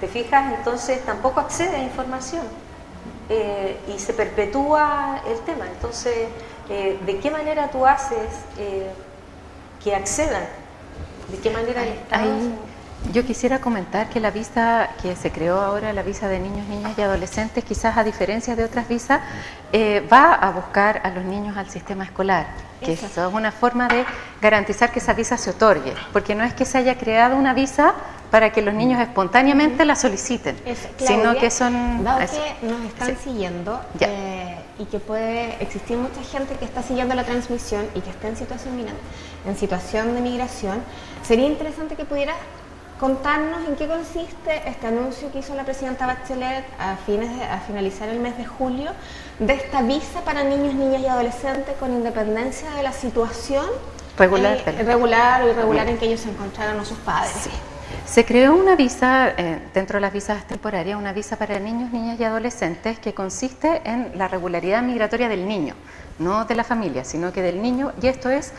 ¿Te fijas? Entonces tampoco accede a información. Eh, y se perpetúa el tema. Entonces, eh, ¿de qué manera tú haces que accedan? ¿De qué manera Yo quisiera comentar que la visa que se creó ahora, la visa de niños, niñas y adolescentes, quizás a diferencia de otras visas, va a buscar a los niños al sistema escolar, que eso. es una forma de garantizar que esa visa se otorgue, porque no es que se haya creado una visa para que los niños espontáneamente la soliciten, sino que son... Dado que nos están siguiendo eh, y que puede existir mucha gente que está siguiendo la transmisión y que está en situación, en situación de migración, sería interesante que pudiera contarnos en qué consiste este anuncio que hizo la presidenta Bachelet a, fines a finalizar el mes de julio de esta visa para niños, niñas y adolescentes con independencia de la situación regular, eh, regular o irregular en que ellos se encontraron a sus padres. Sí. Se creó una visa, eh, dentro de las visas temporarias, una visa para niños, niñas y adolescentes que consiste en la regularidad migratoria del niño, no de la familia, sino que del niño, y esto es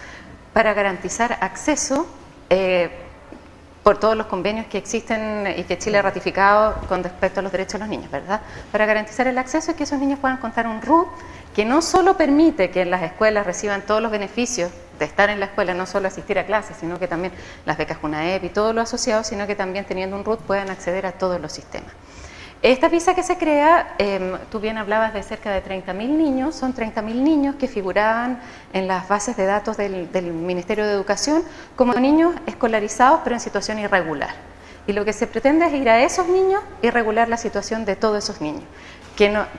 para garantizar acceso eh, por todos los convenios que existen y que Chile ha ratificado con respecto a los derechos de los niños, ¿verdad? Para garantizar el acceso y que esos niños puedan contar un RUT que no solo permite que en las escuelas reciban todos los beneficios de estar en la escuela, no solo asistir a clases, sino que también las becas CUNAEP y todo lo asociado, sino que también teniendo un RUT puedan acceder a todos los sistemas. Esta visa que se crea, em, tú bien hablabas de cerca de 30.000 niños, son 30.000 niños que figuraban en las bases de datos del, del, Ministerio de Educación como niños escolarizados pero en situación irregular. Y lo que se pretende es ir a esos niños y regular la situación de todos esos niños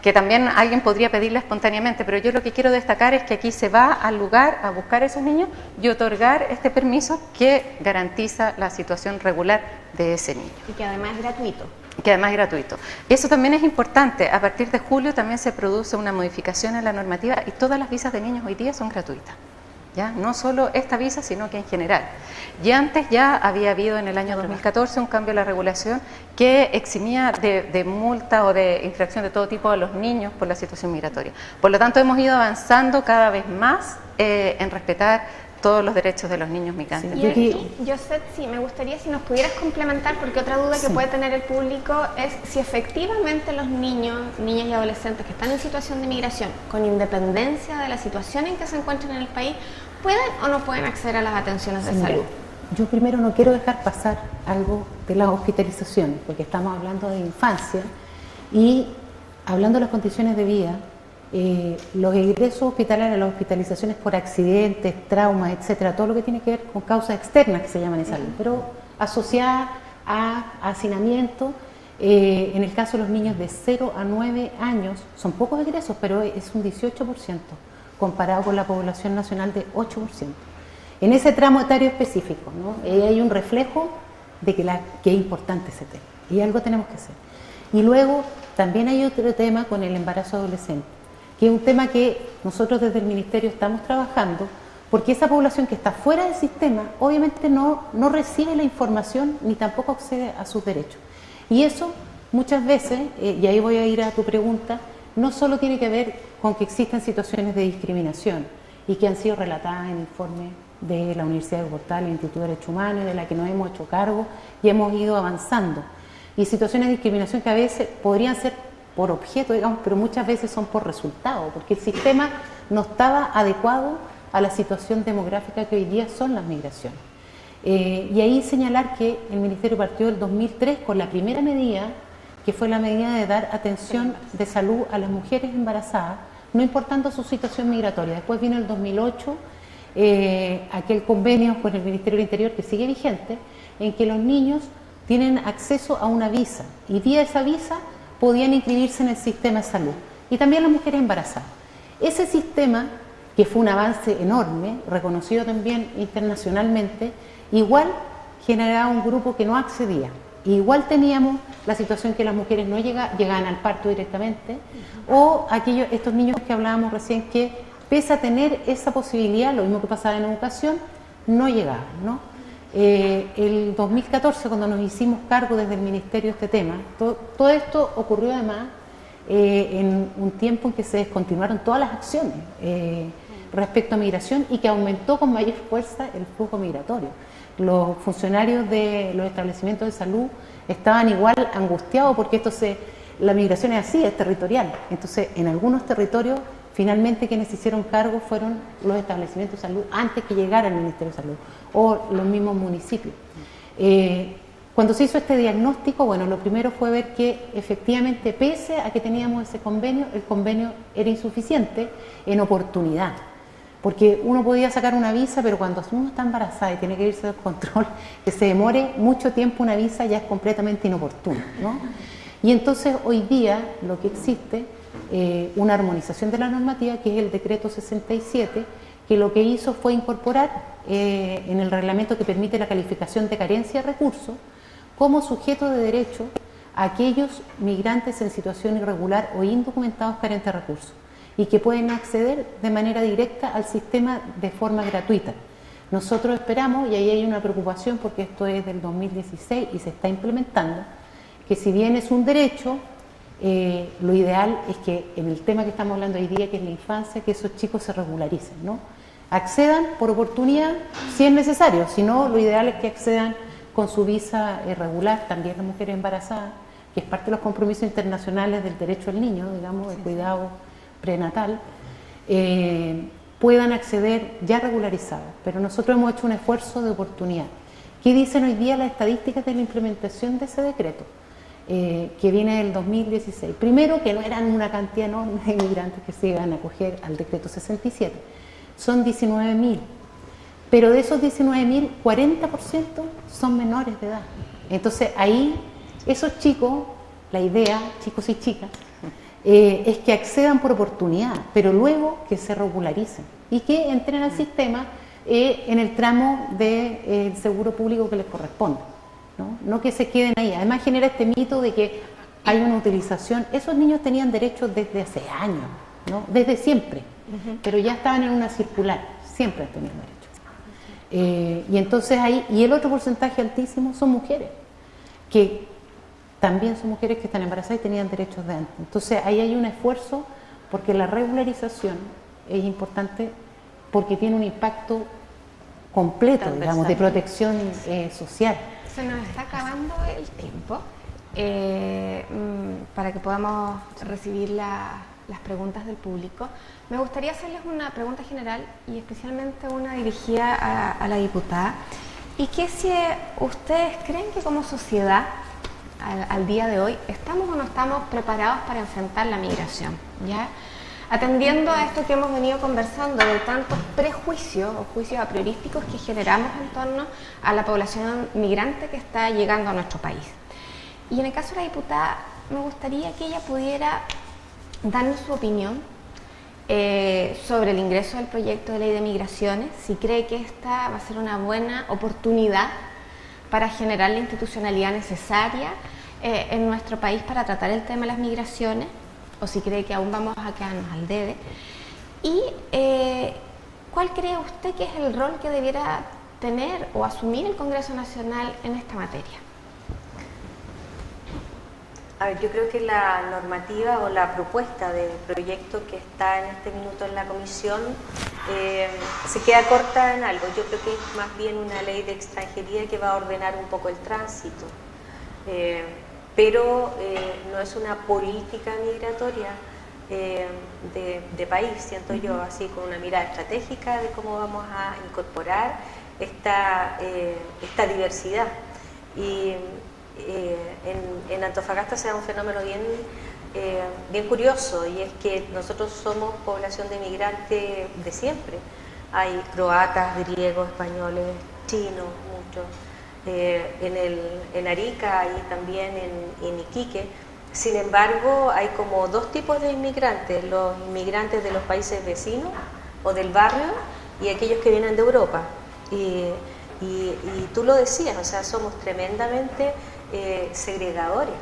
que, también alguien podría pedirla espontáneamente, pero yo lo que quiero destacar es que aquí se va al lugar a buscar a esos niños y otorgar este permiso que garantiza la situación regular de ese niño. Y que además es gratuito. Que además es gratuito. Eso también es importante. A partir de julio también se produce una modificación en la normativa y todas las visas de niños hoy día son gratuitas. ¿Ya? No solo esta visa, sino que en general. Y antes ya había habido en el año 2014 un cambio en la regulación que eximía de, multa o de infracción de todo tipo a los niños por la situación migratoria. Por lo tanto, hemos ido avanzando cada vez más eh, en respetar todos los derechos de los niños migrantes. Sí. Yo, sé, sí, me gustaría si nos pudieras complementar, porque otra duda que puede tener el público es si efectivamente los niños, niñas y adolescentes que están en situación de migración, con independencia de la situación en que se encuentran en el país, pueden o no pueden acceder a las atenciones de salud. Yo primero no quiero dejar pasar algo de la hospitalización, porque estamos hablando de infancia y hablando de las condiciones de vida, eh, los ingresos hospitalarios, las hospitalizaciones por accidentes, traumas, etcétera, todo lo que tiene que ver con causas externas que se llaman en salud, pero asociadas a hacinamiento. Eh, en el caso de los niños de 0 a 9 años, son pocos egresos, pero es un 18% comparado con la población nacional de 8%. En ese tramo etario específico, ¿no? hay un reflejo de que, la, que es importante ese tema y algo tenemos que hacer. Y luego también hay otro tema con el embarazo adolescente que es un tema que nosotros desde el Ministerio estamos trabajando, porque esa población que está fuera del sistema obviamente no, no recibe la información ni tampoco accede a sus derechos. Y eso muchas veces, eh, y ahí voy a ir a tu pregunta, no solo tiene que ver con que existen situaciones de discriminación y que han sido relatadas en informes de la Universidad de Bogotá, el Instituto de Derechos Humanos, de la que nos hemos hecho cargo y hemos ido avanzando. Y situaciones de discriminación que a veces podrían ser por objeto, digamos, pero muchas veces son por resultado, porque el sistema no estaba adecuado a la situación demográfica que hoy día son las migraciones. Eh, y ahí señalar que el Ministerio partió del 2003 con la primera medida, que fue la medida de dar atención de salud a las mujeres embarazadas, no importando su situación migratoria. Después vino el 2008 eh, aquel convenio con el Ministerio del Interior que sigue vigente, en que los niños tienen acceso a una visa y vía esa visa podían inscribirse en el sistema de salud y también las mujeres embarazadas. Ese sistema, que fue un avance enorme, reconocido también internacionalmente, igual generaba un grupo que no accedía. Igual teníamos la situación que las mujeres no llegaban al parto directamente, o aquellos, estos niños que hablábamos recién que, pese a tener esa posibilidad, lo mismo que pasaba en educación, no llegaban. ¿no? Eh, el 2014, cuando nos hicimos cargo desde el Ministerio de este tema, todo, esto ocurrió además eh, en un tiempo en que se descontinuaron todas las acciones eh, respecto a migración y que aumentó con mayor fuerza el flujo migratorio. Los funcionarios de los establecimientos de salud estaban igual angustiados porque esto se, la migración es así, es territorial. Entonces, en algunos territorios Finalmente quienes hicieron cargo fueron los establecimientos de salud antes que llegara el Ministerio de Salud o los mismos municipios. Eh, cuando se hizo este diagnóstico, bueno, lo primero fue ver que efectivamente, pese a que teníamos ese convenio, el convenio era insuficiente en oportunidad. Porque uno podía sacar una visa, pero cuando uno está embarazada y tiene que irse al control, que se demore mucho tiempo una visa ya es completamente inoportuno. ¿no? Y entonces hoy día lo que existe eh, una armonización de la normativa, que es el decreto 67, que lo que hizo fue incorporar eh, en el reglamento que permite la calificación de carencia de recursos como sujeto de derecho a aquellos migrantes en situación irregular o indocumentados carentes de recursos y que pueden acceder de manera directa al sistema de forma gratuita. Nosotros esperamos, y ahí hay una preocupación porque esto es del 2016 y se está implementando, que si bien es un derecho, eh, lo ideal es que en el tema que estamos hablando hoy día, que es la infancia, que esos chicos se regularicen, ¿no? Accedan por oportunidad si es necesario, si no, lo ideal es que accedan con su visa regular, también las mujeres embarazadas, que es parte de los compromisos internacionales del derecho al niño, digamos, el cuidado prenatal, eh, puedan acceder ya regularizados. Pero nosotros hemos hecho un esfuerzo de oportunidad. ¿Qué dicen hoy día las estadísticas de la implementación de ese decreto? Eh, que viene del 2016. Primero, que no eran una cantidad enorme de inmigrantes que se iban a acoger al decreto 67, son 19.000, pero de esos 19.000, 40% son menores de edad. Entonces ahí, esos chicos, la idea, chicos y chicas, eh, es que accedan por oportunidad, pero luego que se regularicen y que entren al sistema eh, en el tramo del de, seguro público que les corresponde. ¿No? no que se queden ahí. Además genera este mito de que hay una utilización. Esos niños tenían derechos desde hace años, ¿no? desde siempre, pero ya estaban en una circular, siempre han tenido derechos. Eh, y entonces ahí, y el otro porcentaje altísimo son mujeres, que también son mujeres que están embarazadas y tenían derechos de antes. Entonces ahí hay un esfuerzo porque la regularización es importante porque tiene un impacto completo, digamos, de protección eh, social. Nos está acabando el tiempo eh, mm, para que podamos recibir las preguntas del público. Me gustaría hacerles una pregunta general y especialmente una dirigida a, la diputada. Y que si ustedes creen que como sociedad, al, día de hoy, estamos o no estamos preparados para enfrentar la migración, ¿ya? Atendiendo a esto que hemos venido conversando de tantos prejuicios o juicios a priorísticos que generamos en torno a la población migrante que está llegando a nuestro país. Y en el caso de la diputada, me gustaría que ella pudiera darnos su opinión eh, sobre el ingreso del proyecto de ley de migraciones, si cree que esta va a ser una buena oportunidad para generar la institucionalidad necesaria eh, en nuestro país para tratar el tema de las migraciones, o si cree que aún vamos a quedarnos al debe. Y eh, cuál cree usted que es el rol que debiera tener o asumir el Congreso Nacional en esta materia. A ver, yo creo que la normativa o la propuesta de proyecto que está en este minuto en la comisión eh, se queda corta en algo. Yo creo que es más bien una ley de extranjería que va a ordenar un poco el tránsito. Eh, pero eh, no es una política migratoria de, país, siento yo, así con una mirada estratégica de cómo vamos a incorporar esta, esta diversidad. Y, eh, en, Antofagasta se da un fenómeno bien, eh, bien curioso y es que nosotros somos población de migrantes de siempre. Hay croatas, griegos, españoles, chinos, muchos. Eh, en, el, en Arica y también en, en Iquique. Sin embargo, hay como dos tipos de inmigrantes, los inmigrantes de los países vecinos o del barrio y aquellos que vienen de Europa. Y, y, tú lo decías, o sea, somos tremendamente eh, segregadores.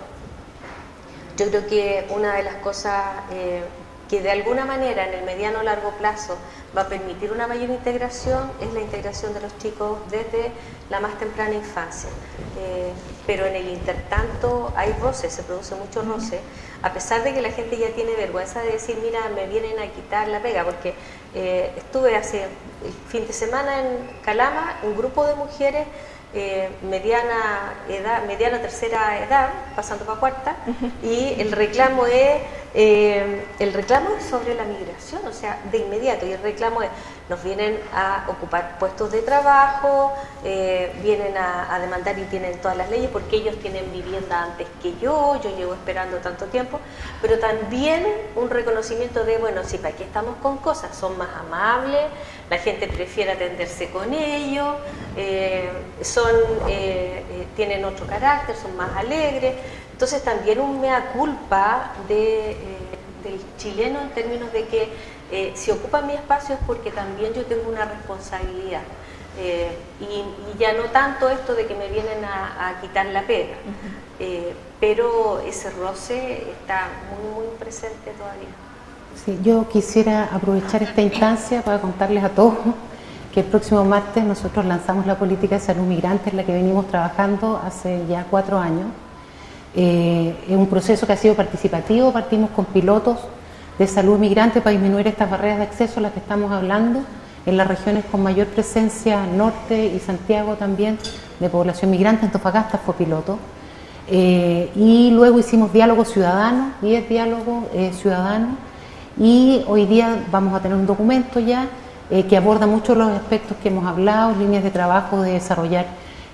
Yo creo que una de las cosas eh, que de alguna manera en el mediano o largo plazo va a permitir una mayor integración es la integración de los chicos desde la más temprana infancia. Eh, pero en el intertanto hay roce, se produce mucho roce, a pesar de que la gente ya tiene vergüenza de decir, mira, me vienen a quitar la pega, porque estuve hace el fin de semana en Calama, un grupo de mujeres eh, mediana edad, mediana tercera edad, pasando para cuarta, y el reclamo es eh, el reclamo es sobre la migración, o sea, de inmediato, y el reclamo es, nos vienen a ocupar puestos de trabajo, eh, vienen a, demandar y tienen todas las leyes porque ellos tienen vivienda antes que yo, yo llevo esperando tanto tiempo, pero también un reconocimiento de, bueno, sí, para aquí estamos con cosas, son más amables, la gente prefiere atenderse con ellos, eh, son, tienen otro carácter, son más alegres, entonces también un mea culpa de, eh, del chileno en términos de que eh, si ocupa mi espacio es porque también yo tengo una responsabilidad. Eh, y, ya no tanto esto de que me vienen a, quitar la pega, pero ese roce está muy, muy presente todavía. Sí, yo quisiera aprovechar esta instancia para contarles a todos que el próximo martes nosotros lanzamos la política de salud migrante en la que venimos trabajando hace ya cuatro años eh, es un proceso que ha sido participativo, partimos con pilotos de salud migrante para disminuir estas barreras de acceso a las que estamos hablando en las regiones con mayor presencia, norte y Santiago también, de población migrante, Antofagasta fue piloto. Eh, y luego hicimos diálogo ciudadano, 10 diálogos eh, ciudadanos, y hoy día vamos a tener un documento ya que aborda muchos los aspectos que hemos hablado, líneas de trabajo de desarrollar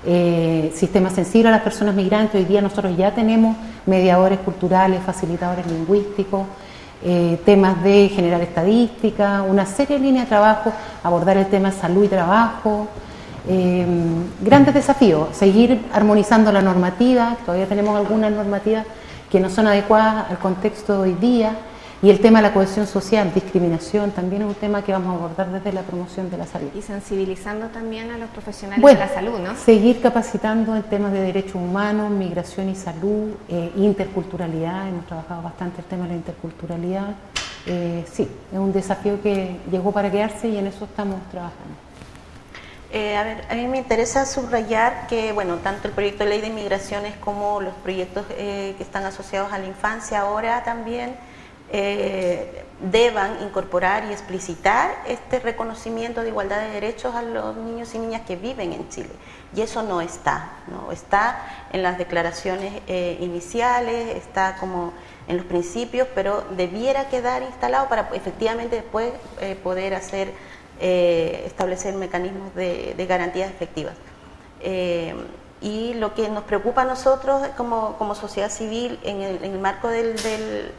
eh, sistema sensible a las personas migrantes. Hoy día nosotros ya tenemos mediadores culturales, facilitadores lingüísticos, eh, temas de generar estadística, una serie de líneas de trabajo, abordar el tema salud y trabajo. Eh, grandes desafíos, seguir armonizando la normativa, todavía tenemos algunas normativas que no son adecuadas al contexto de hoy día y el tema de la cohesión social, discriminación, también es un tema que vamos a abordar desde la promoción de la salud. Y sensibilizando también a los profesionales de la salud, ¿no? Seguir capacitando en temas de derechos humanos, migración y salud, eh, interculturalidad, hemos trabajado bastante el tema de la interculturalidad. Eh, sí, es un desafío que llegó para quedarse y en eso estamos trabajando. Eh, a ver, a mí me interesa subrayar que, bueno, tanto el proyecto de ley de inmigraciones como los proyectos que están asociados a la infancia ahora también eh, deban incorporar y explicitar este reconocimiento de igualdad de derechos a los niños y niñas que viven en Chile. Y eso no está, ¿no? está en las declaraciones eh, iniciales, está como en los principios, pero debiera quedar instalado para efectivamente después eh, poder hacer, establecer mecanismos de, garantías efectivas. y lo que nos preocupa a nosotros como, como sociedad civil en el, marco del del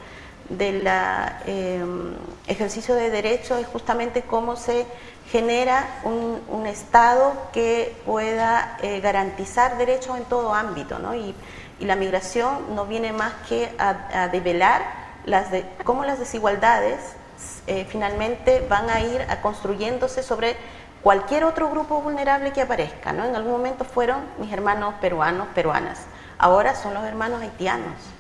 em, ejercicio de derechos es justamente cómo se genera un, Estado que pueda eh, garantizar derechos en todo ámbito, ¿no? y, la migración no viene más que a, develar las de, cómo las desigualdades eh, finalmente van a ir a construyéndose sobre cualquier otro grupo vulnerable que aparezca. ¿no? En algún momento fueron mis hermanos peruanos, peruanas, ahora son los hermanos haitianos.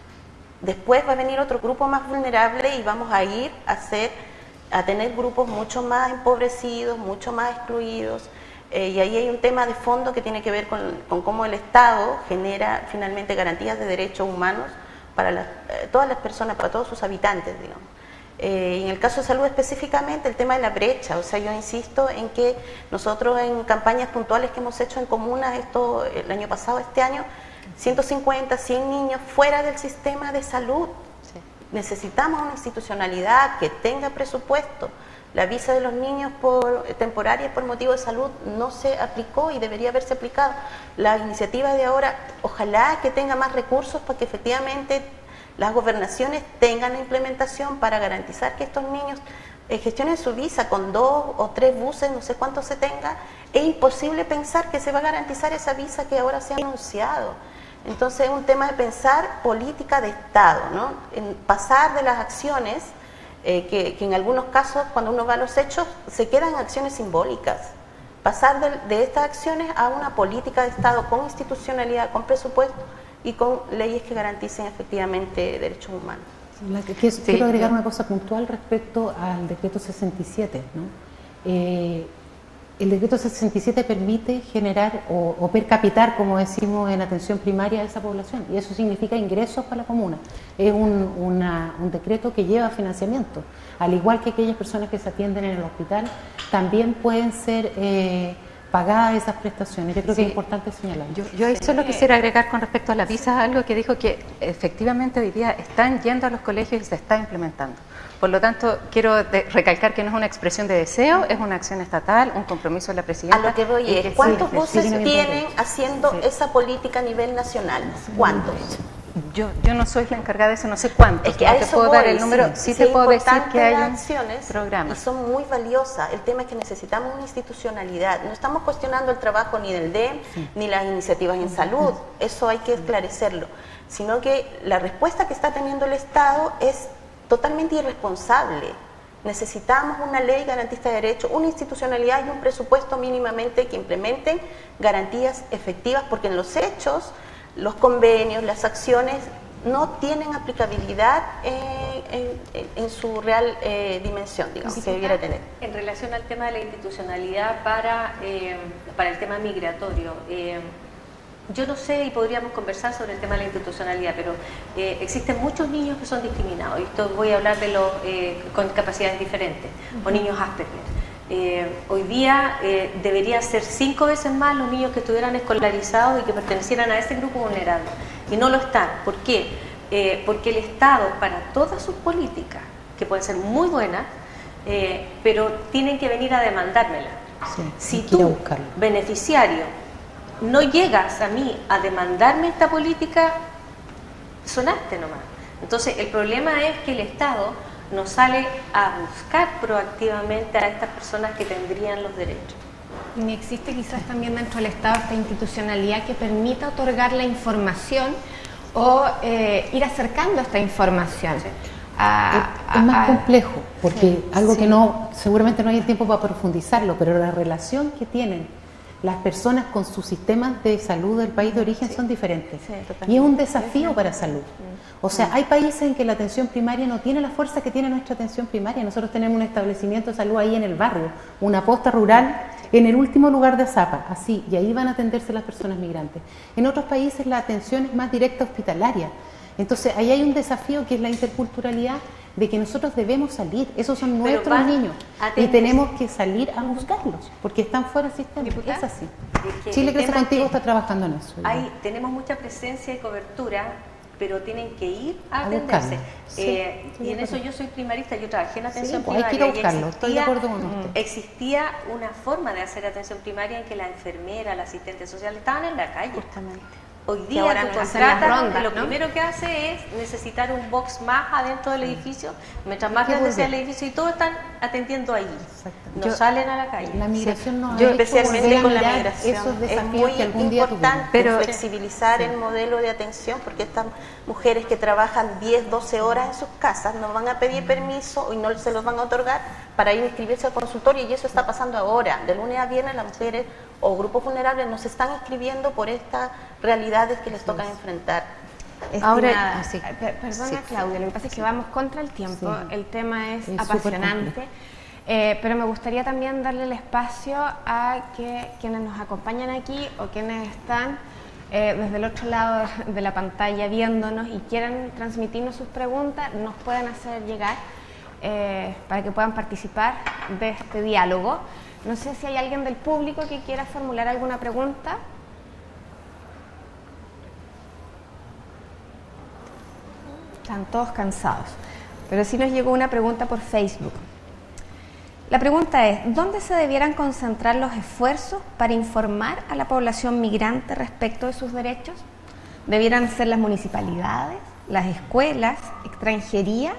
Después va a venir otro grupo más vulnerable y vamos a ir a, tener grupos mucho más empobrecidos, mucho más excluidos. Eh, y ahí hay un tema de fondo que tiene que ver con, cómo el Estado genera finalmente garantías de derechos humanos para eh, todas las personas, para todos sus habitantes, digamos. Eh, en el caso de salud específicamente, el tema de la brecha, o sea, yo insisto en que nosotros en campañas puntuales que hemos hecho en comunas, esto el año pasado, este año, 150, 100 niños fuera del sistema de salud. Necesitamos una institucionalidad que tenga presupuesto. La visa de los niños por, temporaria por motivo de salud no se aplicó y debería haberse aplicado. La iniciativa de ahora, ojalá que tenga más recursos para que efectivamente las gobernaciones tengan la implementación para garantizar que estos niños eh, gestionen su visa con dos o tres buses, no sé cuánto se tenga. Es imposible pensar que se va a garantizar esa visa que ahora se ha anunciado. Entonces es un tema de pensar política de Estado, ¿no? en pasar de las acciones, eh, que, en algunos casos cuando uno va a los hechos se quedan acciones simbólicas, pasar de, estas acciones a una política de Estado con institucionalidad, con presupuesto y con leyes que garanticen efectivamente derechos humanos. quiero agregar una cosa puntual respecto al decreto 67. ¿no? Eh, el decreto 67 permite generar o, per capitar, como decimos en atención primaria, a esa población y eso significa ingresos para la comuna. Es un, decreto que lleva financiamiento, al igual que aquellas personas que se atienden en el hospital, también pueden ser eh, pagadas esas prestaciones. Yo creo que es importante señalar. Yo, yo eso lo quisiera agregar con respecto a la visa, algo que dijo que efectivamente hoy día están yendo a los colegios y se está implementando. Por lo tanto, quiero recalcar que no es una expresión de deseo, es una acción estatal, un compromiso de la presidenta. A lo que voy es, ¿cuántos voces tienen haciendo esa política a nivel nacional? ¿Cuántos? Yo, yo no soy la encargada de eso, no sé cuántos. Es que a eso puedo dar el número, sí, te puedo decir que hay acciones programas. Y son muy valiosas. El tema es que necesitamos una institucionalidad. No estamos cuestionando el trabajo ni del DEM, ni las iniciativas en salud. Eso hay que esclarecerlo. Sino que la respuesta que está teniendo el Estado es totalmente irresponsable. Necesitamos una ley garantista de derechos, una institucionalidad y un presupuesto mínimamente que implementen garantías efectivas, porque en los hechos, los convenios, las acciones no tienen aplicabilidad en, su real eh, dimensión, digamos, que debiera tener. En relación al tema de la institucionalidad para, eh, para el tema migratorio, eh, yo no sé y podríamos conversar sobre el tema de la institucionalidad, pero eh, existen muchos niños que son discriminados, y esto voy a hablar de los eh, con capacidades diferentes, o niños Asperger. Eh, hoy día deberían ser cinco veces más los niños que estuvieran escolarizados y que pertenecieran a ese grupo vulnerable, y no lo están. ¿Por qué? porque el Estado, para todas sus políticas, que pueden ser muy buenas, pero tienen que venir a demandármela. si tú, beneficiario, no llegas a mí a demandarme esta política, sonaste nomás. Entonces, el problema es que el Estado no sale a buscar proactivamente a estas personas que tendrían los derechos. Ni existe quizás también dentro del Estado esta institucionalidad que permita otorgar la información o eh, ir acercando esta información. es, más complejo, porque algo que no, seguramente no hay tiempo para profundizarlo, pero la relación que tienen las personas con sus sistemas de salud del país de origen son diferentes. y es un desafío para salud. O sea, hay países en que la atención primaria no tiene la fuerza que tiene nuestra atención primaria. Nosotros tenemos un establecimiento de salud ahí en el barrio, una posta rural en el último lugar de Azapa, así, y ahí van a atenderse las personas migrantes. En otros países la atención es más directa hospitalaria. Entonces, ahí hay un desafío que es la interculturalidad de que nosotros debemos salir, esos son nuestros niños y tenemos que salir a buscarlos porque están fuera del sistema. Es así. Chile Crece Contigo está trabajando en eso. Hay, tenemos mucha presencia y cobertura pero tienen que ir a, atenderse. Eh, y en eso yo soy primarista, yo trabajé en atención pues, primaria. Hay que buscarlo, estoy de acuerdo con usted. Existía una forma de hacer atención primaria en que la enfermera, la asistente social estaban en la calle. Justamente. Hoy día tu contrata, lo primero que hace es necesitar un box más adentro del edificio, mientras más grande sea el edificio y todos están atendiendo ahí. No salen a la calle. La migración no Yo especialmente con la migración. es muy importante flexibilizar el modelo de atención porque estas mujeres que trabajan 10, 12 horas en sus casas no van a pedir permiso y no se los van a otorgar para ir a inscribirse al consultorio y eso está pasando ahora. De lunes a viernes las mujeres o grupos vulnerables nos están inscribiendo por estas realidades que les tocan enfrentar. Ahora, perdona Claudia, lo que pasa es que vamos contra el tiempo, el tema es, apasionante, eh, pero me gustaría también darle el espacio a que quienes nos acompañan aquí o quienes están eh, desde el otro lado de la pantalla viéndonos y quieran transmitirnos sus preguntas, nos pueden hacer llegar eh, para que puedan participar de este diálogo. No sé si hay alguien del público que quiera formular alguna pregunta. Están todos cansados. Pero sí nos llegó una pregunta por Facebook. La pregunta es, ¿dónde se debieran concentrar los esfuerzos para informar a la población migrante respecto de sus derechos? ¿Debieran ser las municipalidades, las escuelas, extranjería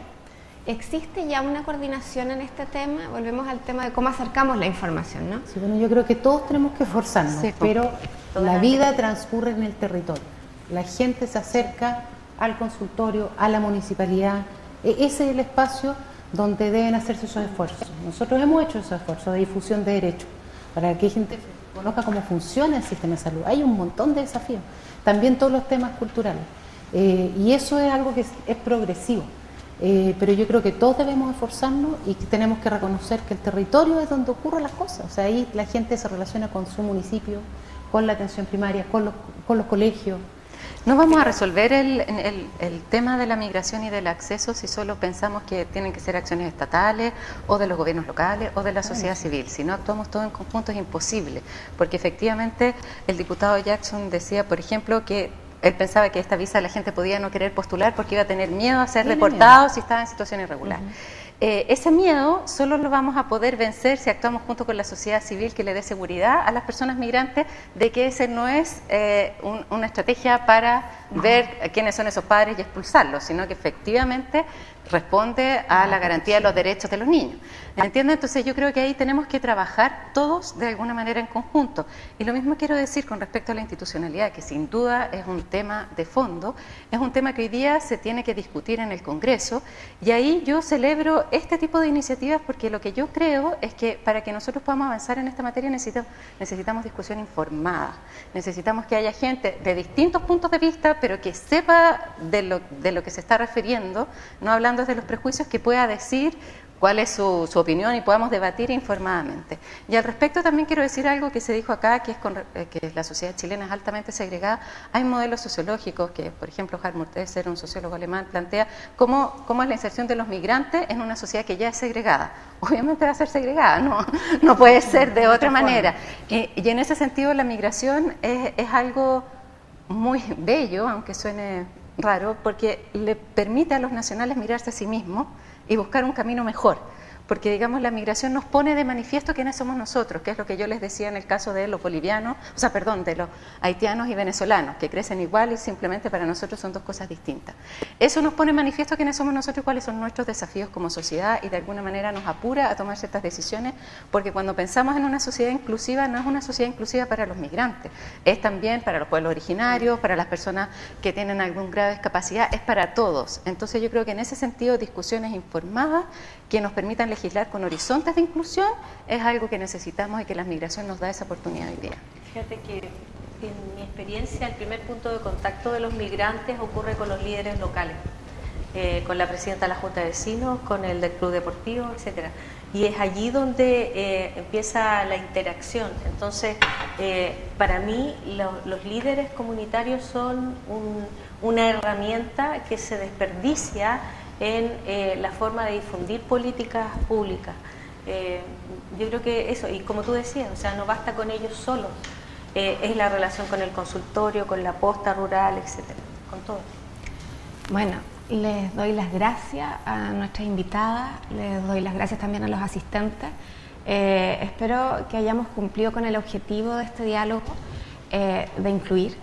¿Existe ya una coordinación en este tema? Volvemos al tema de cómo acercamos la información, ¿no? Sí, bueno, yo creo que todos tenemos que esforzarnos, pero la vida transcurre en el territorio. La gente se acerca al consultorio, a la municipalidad. E, ese es el espacio donde deben hacerse esos esfuerzos. Nosotros hemos hecho esos esfuerzos de difusión de derechos para que la gente conozca cómo funciona el sistema de salud. Hay un montón de desafíos. También todos los temas culturales. Eh, y eso es algo que es progresivo. Eh, pero yo creo que todos debemos esforzarnos y que tenemos que reconocer que el territorio es donde ocurren las cosas. O sea, ahí la gente se relaciona con su municipio, con la atención primaria, con los, con los colegios. No vamos a resolver el, el, el, tema de la migración y del acceso si solo pensamos que tienen que ser acciones estatales o de los gobiernos locales o de la sociedad civil. Si no actuamos todos en conjunto es imposible, porque efectivamente el diputado Jackson decía, por ejemplo, que él pensaba que esta visa la gente podía no querer postular porque iba a tener miedo a ser deportado si estaba en situación irregular. Eh, ese miedo solo lo vamos a poder vencer si actuamos junto con la sociedad civil que le dé seguridad a las personas migrantes de que ese no es eh, una estrategia para ver quiénes son esos padres y expulsarlos, sino que efectivamente responde a la garantía de los derechos de los niños. ¿Entiende? Entonces yo creo que ahí tenemos que trabajar todos de alguna manera en conjunto. Y lo mismo quiero decir con respecto a la institucionalidad, que sin duda es un tema de fondo, es un tema que hoy día se tiene que discutir en el Congreso y ahí yo celebro este tipo de iniciativas porque lo que yo creo es que para que nosotros podamos avanzar en esta materia necesitamos, necesitamos discusión informada, necesitamos que haya gente de distintos puntos de vista, pero que sepa de lo, de lo que se está refiriendo, no hablando de los prejuicios, que pueda decir cuál es su, opinión y podamos debatir informadamente. Y al respecto también quiero decir algo que se dijo acá, que es eh, que la sociedad chilena es altamente segregada. Hay modelos sociológicos que, por ejemplo, Hartmut Esser, un sociólogo alemán, plantea cómo, cómo, es la inserción de los migrantes en una sociedad que ya es segregada. Obviamente va a ser segregada, no, no puede ser de otra manera. Y, y en ese sentido la migración es, es algo muy bello, aunque suene raro porque le permite a los nacionales mirarse a sí mismos y buscar un camino mejor. Porque digamos la migración nos pone de manifiesto quiénes somos nosotros, que es lo que yo les decía en el caso de los bolivianos, o sea, perdón, de los haitianos y venezolanos, que crecen igual y simplemente para nosotros son dos cosas distintas. Eso nos pone de manifiesto quiénes somos nosotros y cuáles son nuestros desafíos como sociedad y de alguna manera nos apura a tomar ciertas decisiones, porque cuando pensamos en una sociedad inclusiva, no es una sociedad inclusiva para los migrantes, es también para los pueblos originarios, para las personas que tienen algún grado de discapacidad, es para todos. Entonces yo creo que en ese sentido discusiones informadas que nos permitan legislar con horizontes de inclusión es algo que necesitamos y que la migración nos da esa oportunidad hoy día. Fíjate que en mi experiencia el primer punto de contacto de los migrantes ocurre con los líderes locales, eh, con la presidenta de la Junta de Vecinos, con el del Club Deportivo, etcétera. Y es allí donde eh, empieza la interacción. Entonces, eh, para mí los líderes comunitarios son una herramienta que se desperdicia en eh, la forma de difundir políticas públicas. Eh, yo creo que eso, y como tú decías, o sea, no basta con ellos solos, eh, es la relación con el consultorio, con la posta rural, etcétera, con todo. Bueno, les doy las gracias a nuestras invitadas, les doy las gracias también a los asistentes. espero que hayamos cumplido con el objetivo de este diálogo de incluir,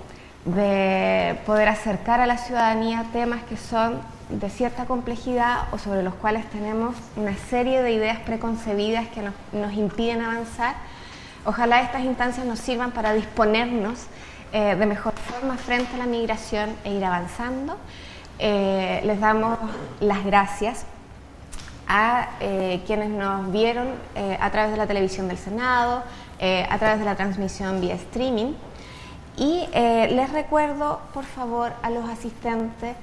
de poder acercar a la ciudadanía temas que son de cierta complejidad o sobre los cuales tenemos una serie de ideas preconcebidas que nos, impiden avanzar. Ojalá estas instancias nos sirvan para disponernos eh, de mejor forma frente a la migración e ir avanzando. Eh, les damos las gracias a eh, quienes nos vieron a través de la televisión del Senado, a través de la transmisión vía streaming. Y les recuerdo, por favor, a los asistentes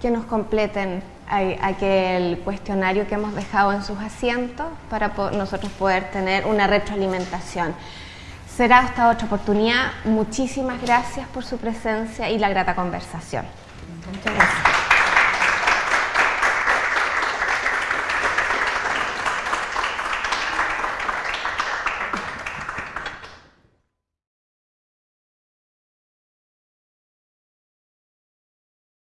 que nos completen aquel cuestionario que hemos dejado en sus asientos para nosotros poder tener una retroalimentación. Será hasta otra oportunidad. Muchísimas gracias por su presencia y la grata conversación. Muchas gracias.